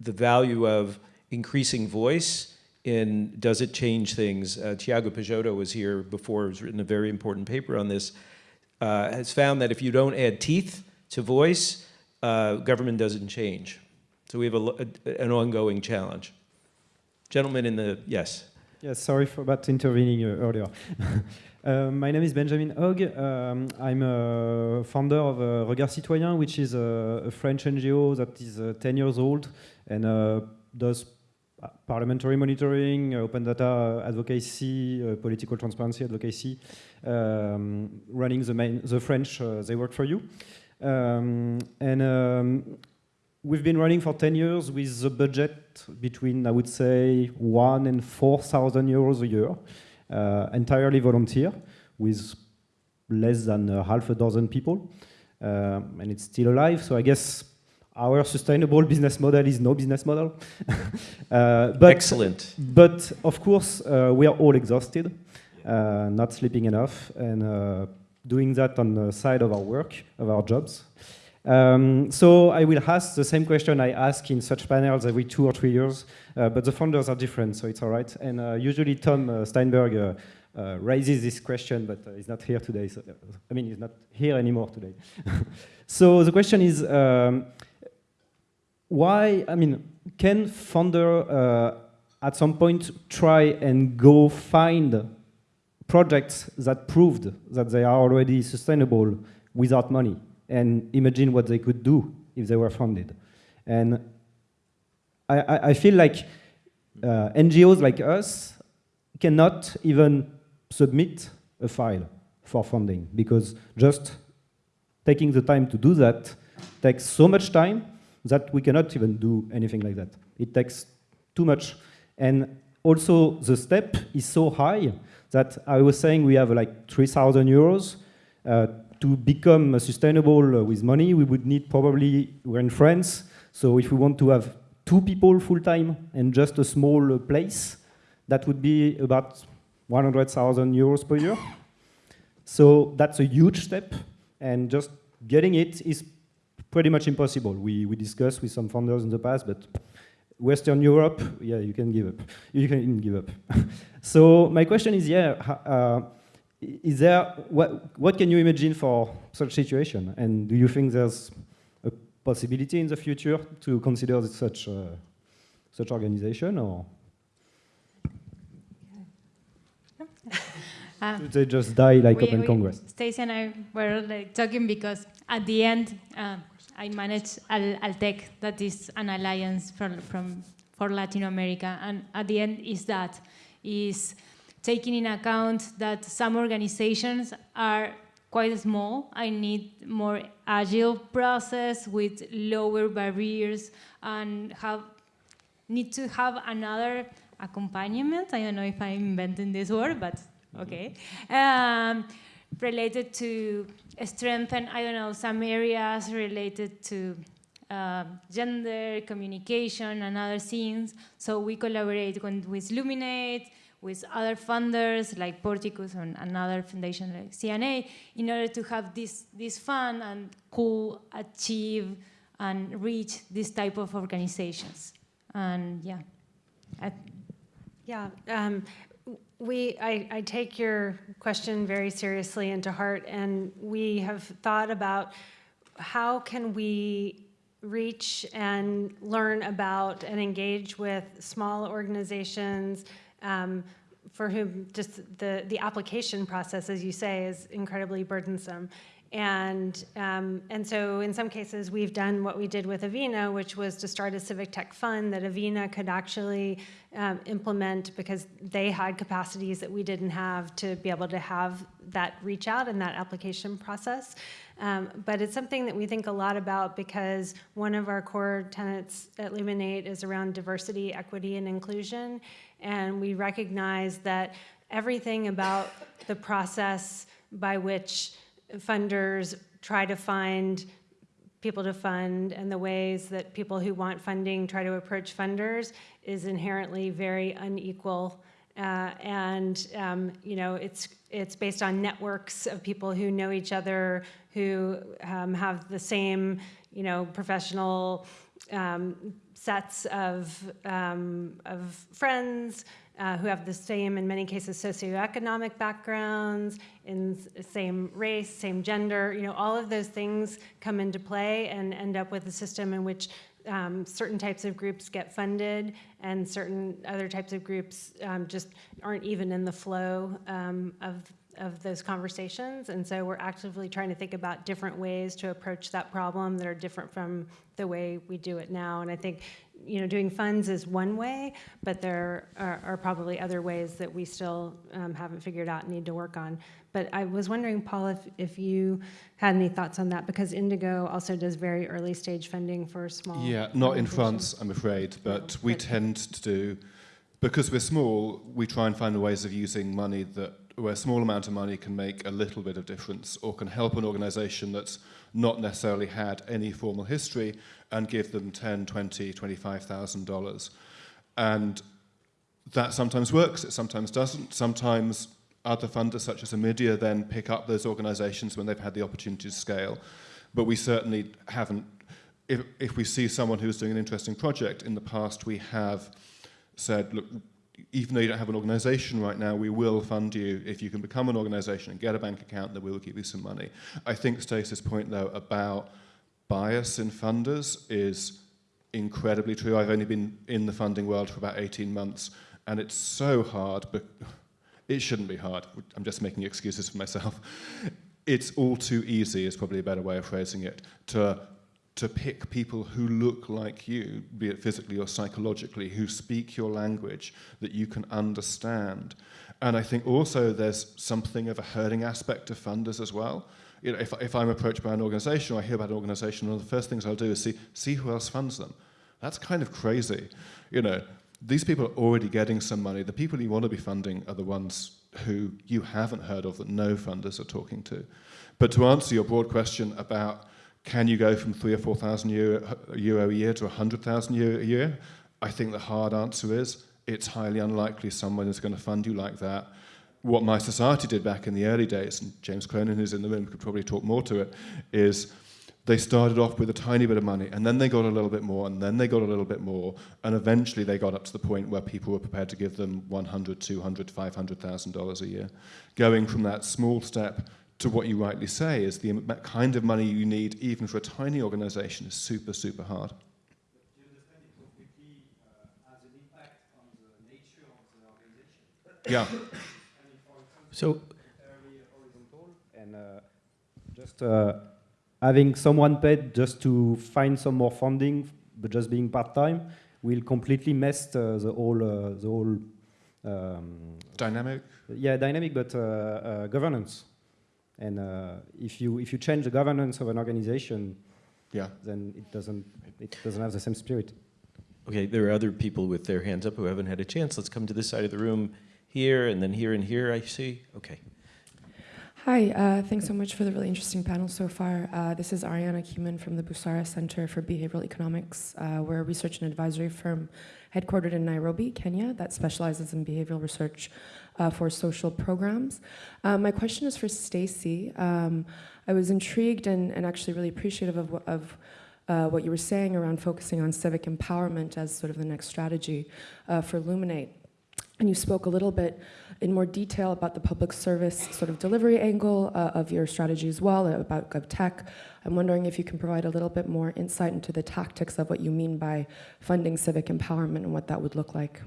the value of increasing voice in does it change things? Uh, Tiago Peixoto was here before, has written a very important paper on this, uh, has found that if you don't add teeth to voice, uh, government doesn't change. So we have a, a, an ongoing challenge. Gentleman in the, yes. Yes, sorry for about intervening earlier. uh, my name is Benjamin Ooghe. Um, I'm a founder of uh, Regards Citoyens, which is a, a French NGO that is uh, 10 years old and uh, does parliamentary monitoring, uh, open data advocacy, political transparency advocacy, um, running the, main, the French They Work For You. Um, and um, We've been running for 10 years with a budget between, I would say, one and 4,000 euros a year, uh, entirely volunteer, with less than uh, half a dozen people. Uh, and it's still alive, so I guess our sustainable business model is no business model. uh, but Excellent. but of course, uh, we are all exhausted, uh, not sleeping enough, and uh, doing that on the side of our work, of our jobs. Um, so I will ask the same question I ask in such panels every two or three years, uh, but the founders are different, so it's all right. And uh, usually Tom uh, Steinberg uh, uh, raises this question, but uh, he's not here today. So, I mean, he's not here anymore today. so the question is, um, why, I mean, can founder at some point try and go find projects that proved that they are already sustainable without money and imagine what they could do if they were funded. And I, I, I feel like uh, NGOs like us cannot even submit a file for funding because just taking the time to do that takes so much time that we cannot even do anything like that. It takes too much. And also the step is so high that I was saying we have like 3,000 euros. Uh, to become sustainable with money, we would need probably, we're in France, so if we want to have two people full-time and just a small place, that would be about 100,000 euros per year. So that's a huge step, and just getting it is pretty much impossible. We, we discussed with some founders in the past, but Western Europe, yeah, you can give up. You can give up. so my question is, yeah, uh, is there, what, what can you imagine for such situation? And do you think there's a possibility in the future to consider such, uh, such organization or? Uh, Should they just die like we- Open we- Congress? Stacy and I were like, talking because at the end, uh, I manage Al Altec, that is an alliance from, from for Latin America, and at the end is that is taking in account that some organizations are quite small. I need more agile process with lower barriers and have need to have another accompaniment. I don't know if I'm inventing this word, but okay. Um, related to strengthen, I don't know, some areas related to uh, gender, communication, and other things. So we collaborate with Luminate, with other funders like Porticus and another foundation like CNA in order to have this, this fund and could achieve and reach this type of organizations. And yeah, Yeah, um, we, I, I take your question very seriously and to heart, and we have thought about how can we reach and learn about and engage with small organizations um, for whom just the, the application process, as you say, is incredibly burdensome. And, um, and so in some cases, we've done what we did with Avina, which was to start a civic tech fund that Avina could actually um, implement because they had capacities that we didn't have to be able to have that reach out and that application process. Um, but it's something that we think a lot about because one of our core tenets at Luminate is around diversity, equity, and inclusion. And we recognize that everything about the process by which funders try to find people to fund and the ways that people who want funding try to approach funders is inherently very unequal. Uh, and um, you know, it's it's based on networks of people who know each other, who um, have the same you know professional um, sets of um, of friends, uh, who have the same, in many cases, socioeconomic backgrounds, in same race, same gender, you know, all of those things come into play and end up with a system in which um, certain types of groups get funded and certain other types of groups um, just aren't even in the flow um, of, of those conversations. And so we're actively trying to think about different ways to approach that problem that are different from the way we do it now. And I think you know, doing funds is one way, but there are, are probably other ways that we still um, haven't figured out and need to work on. But I was wondering, Paul, if, if you had any thoughts on that, because Indigo also does very early stage funding for small. Yeah, not in. France, I'm afraid, but we But- tend to do, because we're small, we try and find ways of using money that where a small amount of money can make a little bit of difference or can help an organization that's not necessarily had any formal history and give them 10, 20, 25,000 dollars. And that sometimes works, it sometimes doesn't. Sometimes other funders such as Omidyar then pick up those organizations when they've had the opportunity to scale. But we certainly haven't, if, if we see someone who's doing an interesting project, in the past we have said, look, even though you don't have an organization right now, we will fund you if you can become an organization and get a bank account, then we will give you some money. I think Stacy's point, though, about bias in funders is incredibly true. I've only been in the funding world for about 18 months, and it's so hard, but it shouldn't be hard. I'm just making excuses for myself. It's all too easy, is probably a better way of phrasing it, to to pick people who look like you, be it physically or psychologically, who speak your language that you can understand. And I think also there's something of a herding aspect to funders as well. You know, if, if I'm approached by an organization or I hear about an organization, one of the first things I'll do is see, see who else funds them. That's kind of crazy. You know, these people are already getting some money. The people you want to be funding are the ones who you haven't heard of that no funders are talking to. But to answer your broad question about can you go from three or 4,000 euro, euro a year to 100,000 euro a year? I think the hard answer is it's highly unlikely someone is going to fund you like that. What mySociety did back in the early days, and James Cronin, who's in the room, could probably talk more to it, is they started off with a tiny bit of money, and then they got a little bit more, and then they got a little bit more, and eventually they got up to the point where people were prepared to give them 100, 200, 500,000 dollars a year. Going from that small step to what you rightly say is the kind of money you need even for a tiny organization is super, super hard. Yeah. So, and uh, just uh, having someone paid just to find some more funding, but just being part time, will completely mess uh, the whole uh, the whole um, dynamic. Yeah, dynamic, but uh, uh, governance. And uh, if you if you change the governance of an organization, yeah, then it doesn't it doesn't have the same spirit. Okay, there are other people with their hands up who haven't had a chance. Let's come to this side of the room here, and then here and here. I see. Okay. Hi, uh, thanks so much for the really interesting panel so far. Uh, this is Ariana Kuman from the Busara Center for Behavioral Economics. Uh, we're a research and advisory firm headquartered in Nairobi, Kenya, that specializes in behavioral research uh, for social programs. Um, my question is for Stacy. Um, I was intrigued and, and, actually really appreciative of, of uh, what you were saying around focusing on civic empowerment as sort of the next strategy uh, for Luminate. And you spoke a little bit in more detail about the public service sort of delivery angle uh, of your strategy as well, about GovTech. I'm wondering if you can provide a little bit more insight into the tactics of what you mean by funding civic empowerment and what that would look like.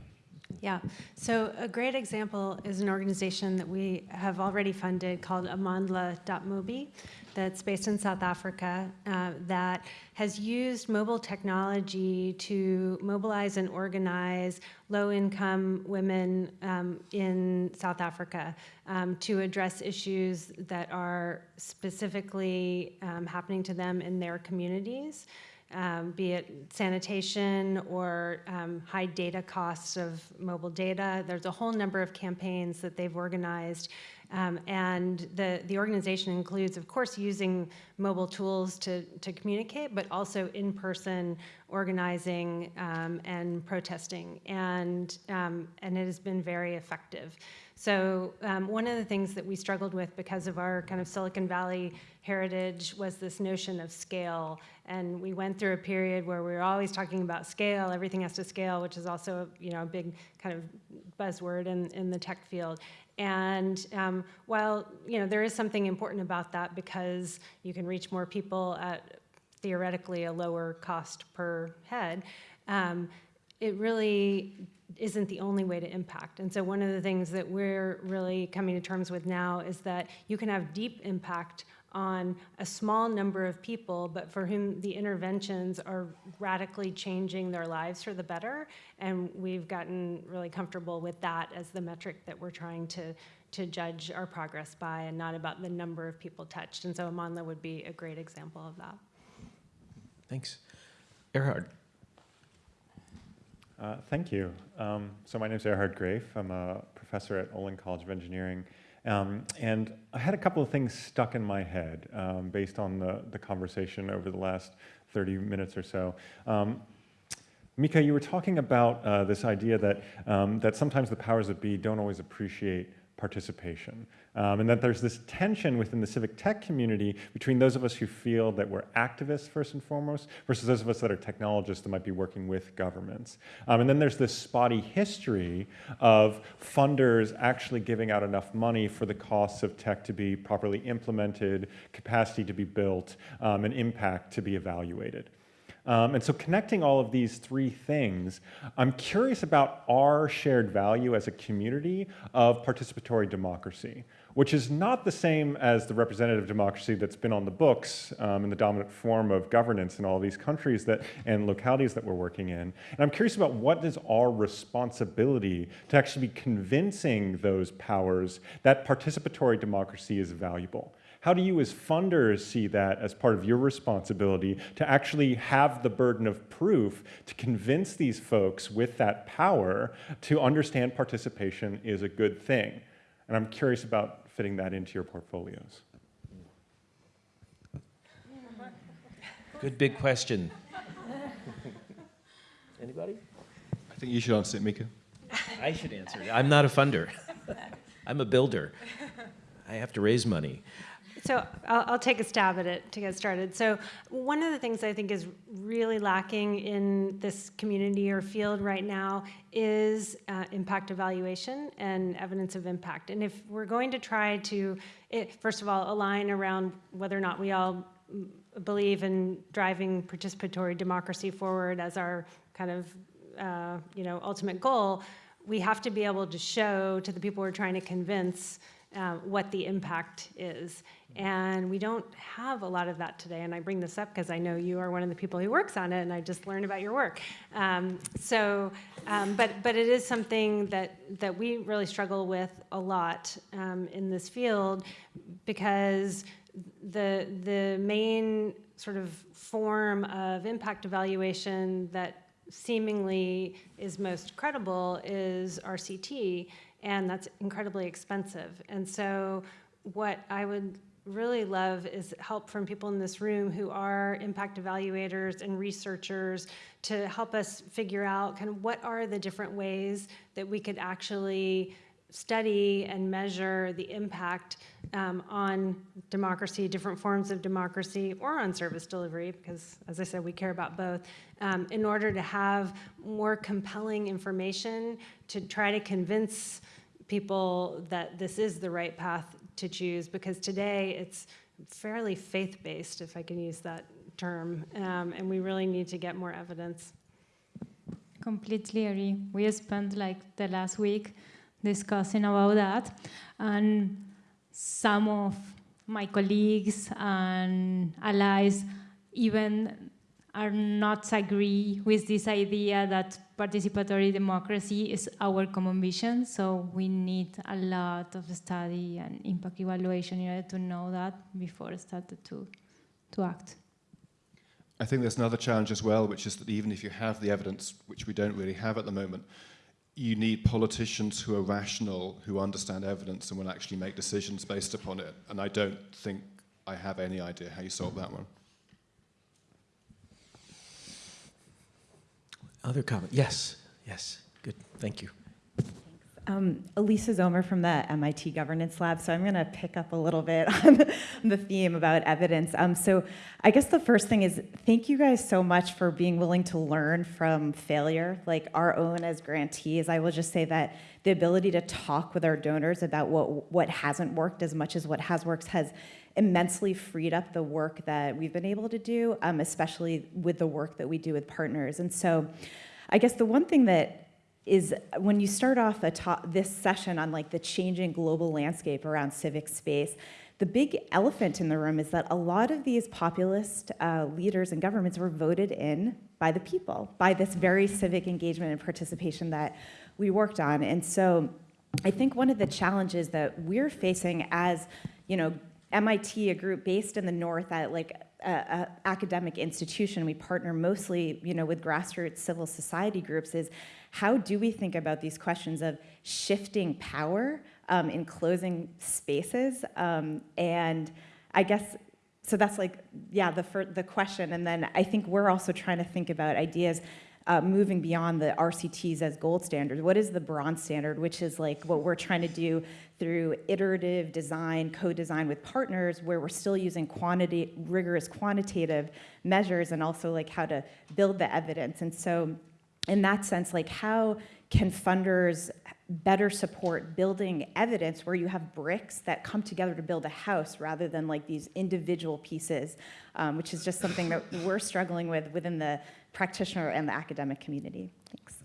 Yeah, so a great example is an organization that we have already funded called Amandla.mobi that's based in South Africa uh, that has used mobile technology to mobilize and organize low-income women um, in South Africa um, to address issues that are specifically um, happening to them in their communities um, be it sanitation or um, high data costs of mobile data. There's a whole number of campaigns that they've organized. Um, and the, the organization includes, of course, using mobile tools to, to communicate, but also in-person organizing um, and protesting. And, um, and it has been very effective. So um, one of the things that we struggled with because of our kind of Silicon Valley heritage was this notion of scale. And we went through a period where we were always talking about scale, everything has to scale, which is also you know, a big kind of buzzword in, in the tech field. And um, while you know, there is something important about that because you can reach more people at theoretically a lower cost per head, um, it really isn't the only way to impact. And so one of the things that we're really coming to terms with now is that you can have deep impact on a small number of people, but for whom the interventions are radically changing their lives for the better. And we've gotten really comfortable with that as the metric that we're trying to, to judge our progress by and not about the number of people touched. And so Amandla would be a great example of that. Thanks. Erhardt. Uh, thank you. Um, so my name is Erhardt Graeff. I'm a professor at Olin College of Engineering Um, and I had a couple of things stuck in my head um, based on the, the conversation over the last 30 minutes or so. Um, Micah, you were talking about uh, this idea that, um, that sometimes the powers that be don't always appreciate participation. Um, and that there's this tension within the civic tech community between those of us who feel that we're activists first and foremost versus those of us that are technologists that might be working with governments. Um, and then there's this spotty history of funders actually giving out enough money for the costs of tech to be properly implemented, capacity to be built, um, and impact to be evaluated. Um, and so connecting all of these three things, I'm curious about our shared value as a community of participatory democracy, which is not the same as the representative democracy that's been on the books um, in the dominant form of governance in all these countries that, and localities that we're working in. And I'm curious about what is our responsibility to actually be convincing those powers that participatory democracy is valuable. How do you as funders see that as part of your responsibility to actually have the burden of proof to convince these folks with that power to understand participation is a good thing? And I'm curious about fitting that into your portfolios. Good big question. Anybody? I think you should answer it, Micah. I should answer it. I'm not a funder. I'm a builder. I have to raise money. So I'll, I'll, take a stab at it to get started. So one of the things I think is really lacking in this community or field right now is uh, impact evaluation and evidence of impact. And if we're going to try to, it, first of all, align around whether or not we all believe in driving participatory democracy forward as our kind of uh, you know ultimate goal, we have to be able to show to the people we're trying to convince uh, what the impact is. And we don't have a lot of that today. And I bring this up because I know you are one of the people who works on it, and I just learned about your work. Um, so, um, but but it is something that that we really struggle with a lot um, in this field because the the main sort of form of impact evaluation that seemingly is most credible is RCT, and that's incredibly expensive. And so what I would really love is help from people in this room who are impact evaluators and researchers to help us figure out kind of what are the different ways that we could actually study and measure the impact um, on democracy, different forms of democracy, or on service delivery, because as I said, we care about both, um, in order to have more compelling information to try to convince people that this is the right path to choose because today it's fairly faith-based, if I can use that term, um, and we really need to get more evidence. Completely agree. We spent like the last week discussing about that, and some of my colleagues and allies even are not agree with this idea that participatory democracy is our common vision. So we need a lot of study and impact evaluation in order to know that before started to, to act. I think there's another challenge as well, which is that even if you have the evidence, which we don't really have at the moment, you need politicians who are rational, who understand evidence and will actually make decisions based upon it. And I don't think I have any idea how you solve that one. Other comment? Yes, yes. Good. Thank you. Um, Alisa Zomer from the MIT Governance Lab. So I'm going to pick up a little bit on the theme about evidence. Um, so I guess the first thing is thank you guys so much for being willing to learn from failure, like our own as grantees. I will just say that the ability to talk with our donors about what what hasn't worked as much as what has worked has immensely freed up the work that we've been able to do, um, especially with the work that we do with partners. And so I guess the one thing that is when you start off this session on like the changing global landscape around civic space, the big elephant in the room is that a lot of these populist uh, leaders and governments were voted in by the people, by this very civic engagement and participation that we worked on. And so I think one of the challenges that we're facing as, you know, MIT, a group based in the north at like a, academic institution, we partner mostly, you know, with grassroots civil society groups. Is how do we think about these questions of shifting power um, in closing spaces. Um, and I guess, so that's like, yeah, the, the question. And then I think we're also trying to think about ideas uh, moving beyond the RCTs as gold standard. What is the bronze standard, which is like what we're trying to do through iterative design, co-design with partners, where we're still using quantity, rigorous quantitative measures, and also like how to build the evidence. And so, in that sense, like how can funders better support building evidence where you have bricks that come together to build a house rather than like these individual pieces, um, which is just something that we're struggling with within the practitioner and the academic community. Thanks.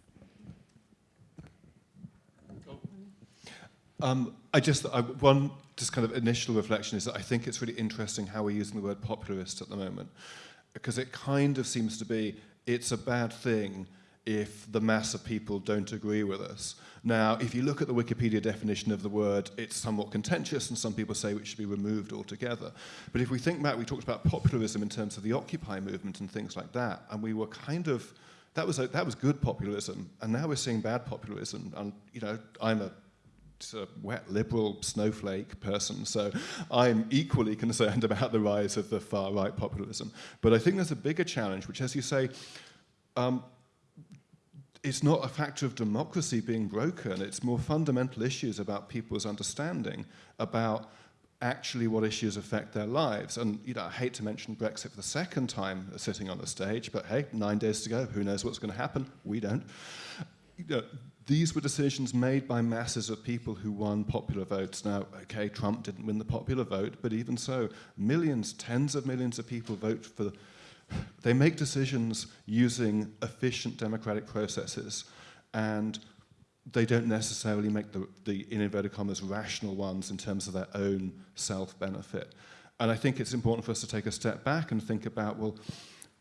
Um, I just, I, one just kind of initial reflection is that I think it's really interesting how we're using the word popularist at the moment, because it kind of seems to be it's a bad thing if the mass of people don't agree with us. Now, if you look at the Wikipedia definition of the word, it's somewhat contentious, and some people say it should be removed altogether. But if we think back, we talked about populism in terms of the Occupy movement and things like that, and we were kind of that was a, that was good populism, and now we're seeing bad populism. And you know, I'm a of wet liberal snowflake person, so I'm equally concerned about the rise of the far right populism. But I think there's a bigger challenge, which, as you say, um, it's not a factor of democracy being broken. It's more fundamental issues about people's understanding about actually what issues affect their lives. And you know, I hate to mention Brexit for the second time sitting on the stage, but hey, nine days to go. Who knows what's going to happen? We don't. You know, these were decisions made by masses of people who won popular votes. Now, okay, Trump didn't win the popular vote, but even so, millions, tens of millions of people vote for they make decisions using efficient democratic processes, and they don't necessarily make the, the in inverted commas, rational ones in terms of their own self-benefit. And I think it's important for us to take a step back and think about, well,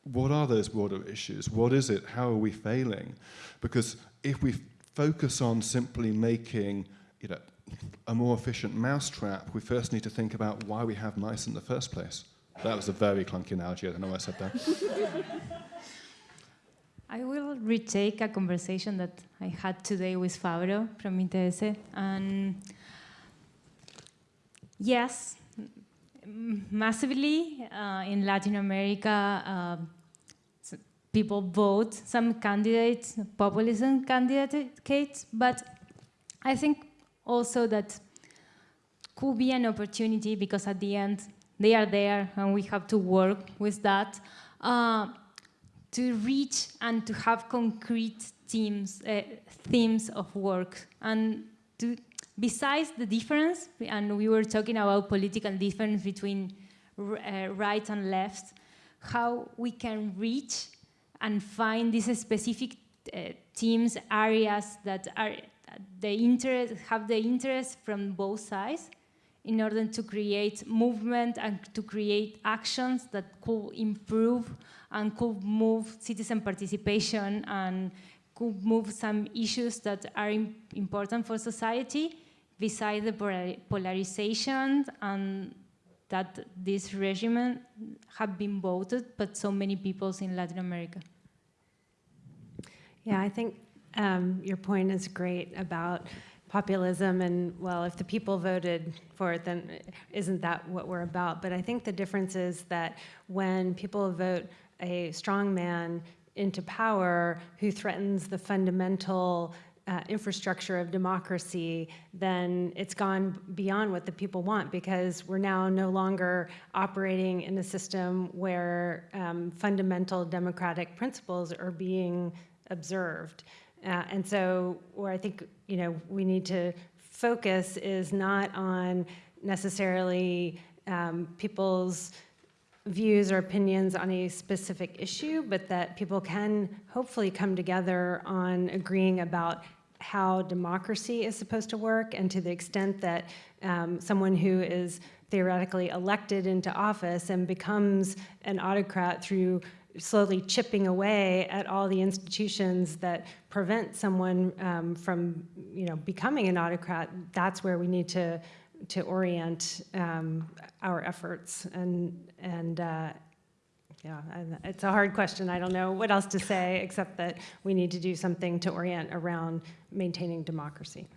what are those broader issues? What is it? How are we failing? Because if we focus on simply making you know, a more efficient mousetrap, we first need to think about why we have mice in the first place. That was a very clunky analogy. I don't know why I said that. I will retake a conversation that I had today with Fabro from ITS. And yes, massively uh, in Latin America, uh, people vote some candidates, populism candidates, but I think also that could be an opportunity because at the end they are there and we have to work with that uh, to reach and to have concrete teams, uh, themes of work. And to besides the difference and we were talking about political difference between uh, right and left how we can reach and find these specific uh, teams areas that are the interest have the interest from both sides in order to create movement and to create actions that could improve and could move citizen participation and could move some issues that are important for society besides the polarization and that this regime have been voted but so many peoples in Latin America. Yeah, I think um, your point is great about populism and well if the people voted for it then isn't that what we're about but i think the difference is that when people vote a strong man into power who threatens the fundamental uh, infrastructure of democracy, then it's gone beyond what the people want because we're now no longer operating in a system where um, fundamental democratic principles are being observed. Uh, and so where I think you know we need to focus is not on necessarily um, people's views or opinions on a specific issue, but that people can hopefully come together on agreeing about how democracy is supposed to work and to the extent that um, someone who is theoretically elected into office and becomes an autocrat through slowly chipping away at all the institutions that prevent someone um, from, you know, becoming an autocrat, that's where we need to to orient um, our efforts. And and uh, yeah, it's a hard question. I don't know what else to say except that we need to do something to orient around maintaining democracy.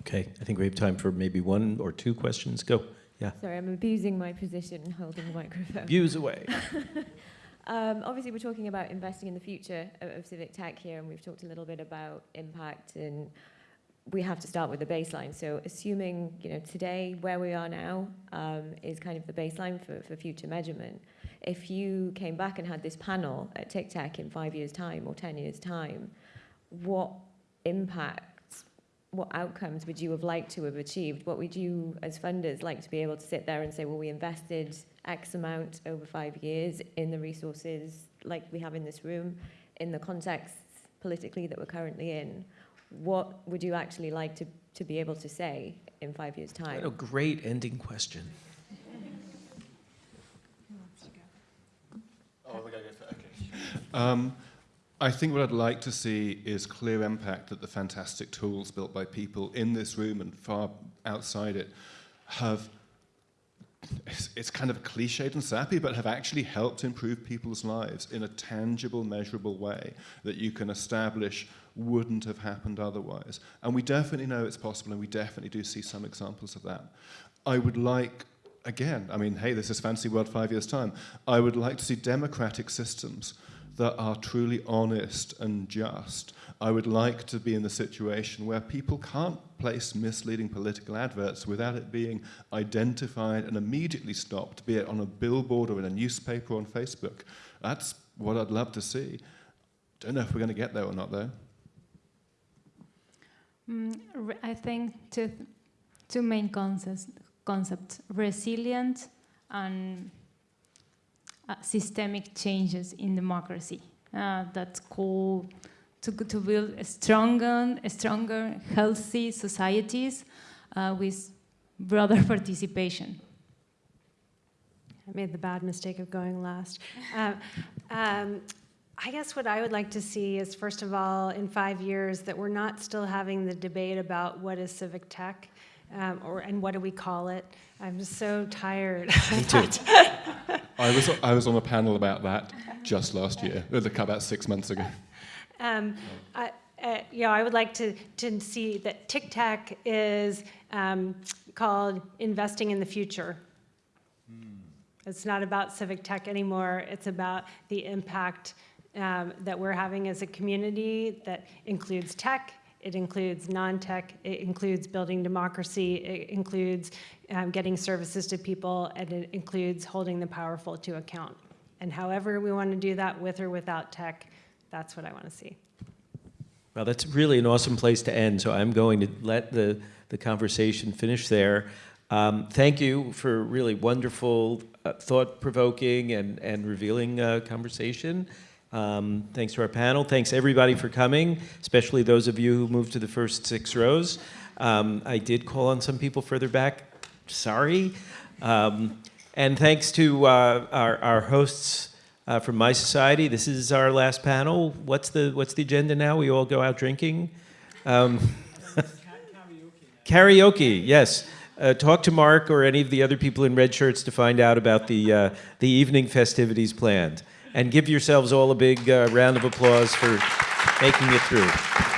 Okay, I think we have time for maybe one or two questions. Go. Yeah. Sorry, I'm abusing my position holding the microphone. Views away. um, obviously, we're talking about investing in the future of, of civic tech here, and we've talked a little bit about impact, and we have to start with the baseline. So, assuming you know today where we are now um, is kind of the baseline for, for future measurement. If you came back and had this panel at TICTeC in five years' time or ten years' time, what impact what outcomes would you have liked to have achieved? What would you, as funders, like to be able to sit there and say, well, we invested X amount over five years in the resources like we have in this room, in the context politically that we're currently in? What would you actually like to, to be able to say in five years' time? What a great ending question. Oh, okay. Um, I think what I'd like to see is clear impact that the fantastic tools built by people in this room and far outside it have, it's, it's kind of cliched and sappy, but have actually helped improve people's lives in a tangible, measurable way that you can establish wouldn't have happened otherwise. And we definitely know it's possible, and we definitely do see some examples of that. I would like again, I mean, hey, this is fancy world five years' time. I would like to see democratic systems that are truly honest and just. I would like to be in the situation where people can't place misleading political adverts without it being identified and immediately stopped, be it on a billboard or in a newspaper or on Facebook. That's what I'd love to see. Don't know if we're going to get there or not, though. Mm, I think two, two main concepts, concepts resilient and uh, systemic changes in democracy uh, that call to, to build a stronger, a stronger, healthy societies uh, with broader participation. I made the bad mistake of going last. Uh, um, I guess what I would like to see is, first of all, in five years, that we're not still having the debate about what is civic tech um, or and what do we call it. I'm so tired. Me too. I was I was on a panel about that just last year, about six months ago. Um, I, uh, you know, I would like to, to see that TICTeC is um, called Investing in the Future. Mm. It's not about civic tech anymore. It's about the impact um, that we're having as a community that includes tech, it includes non-tech, it includes building democracy, it includes um, getting services to people, and it includes holding the powerful to account. And however we want to do that, with or without tech, that's what I want to see. Well, that's really an awesome place to end, so I'm going to let the, the conversation finish there. Um, thank you for really wonderful, uh, thought-provoking and, and revealing uh, conversation. Um, thanks to our panel. Thanks everybody for coming, especially those of you who moved to the first six rows. Um, I did call on some people further back. Sorry. Um, and thanks to uh, our, our, hosts uh, from mySociety. This is our last panel. What's the, what's the agenda now? We all go out drinking? Um, karaoke, yes. Uh, talk to Mark or any of the other people in red shirts to find out about the, uh, the evening festivities planned and give yourselves all a big uh, round of applause for making it through.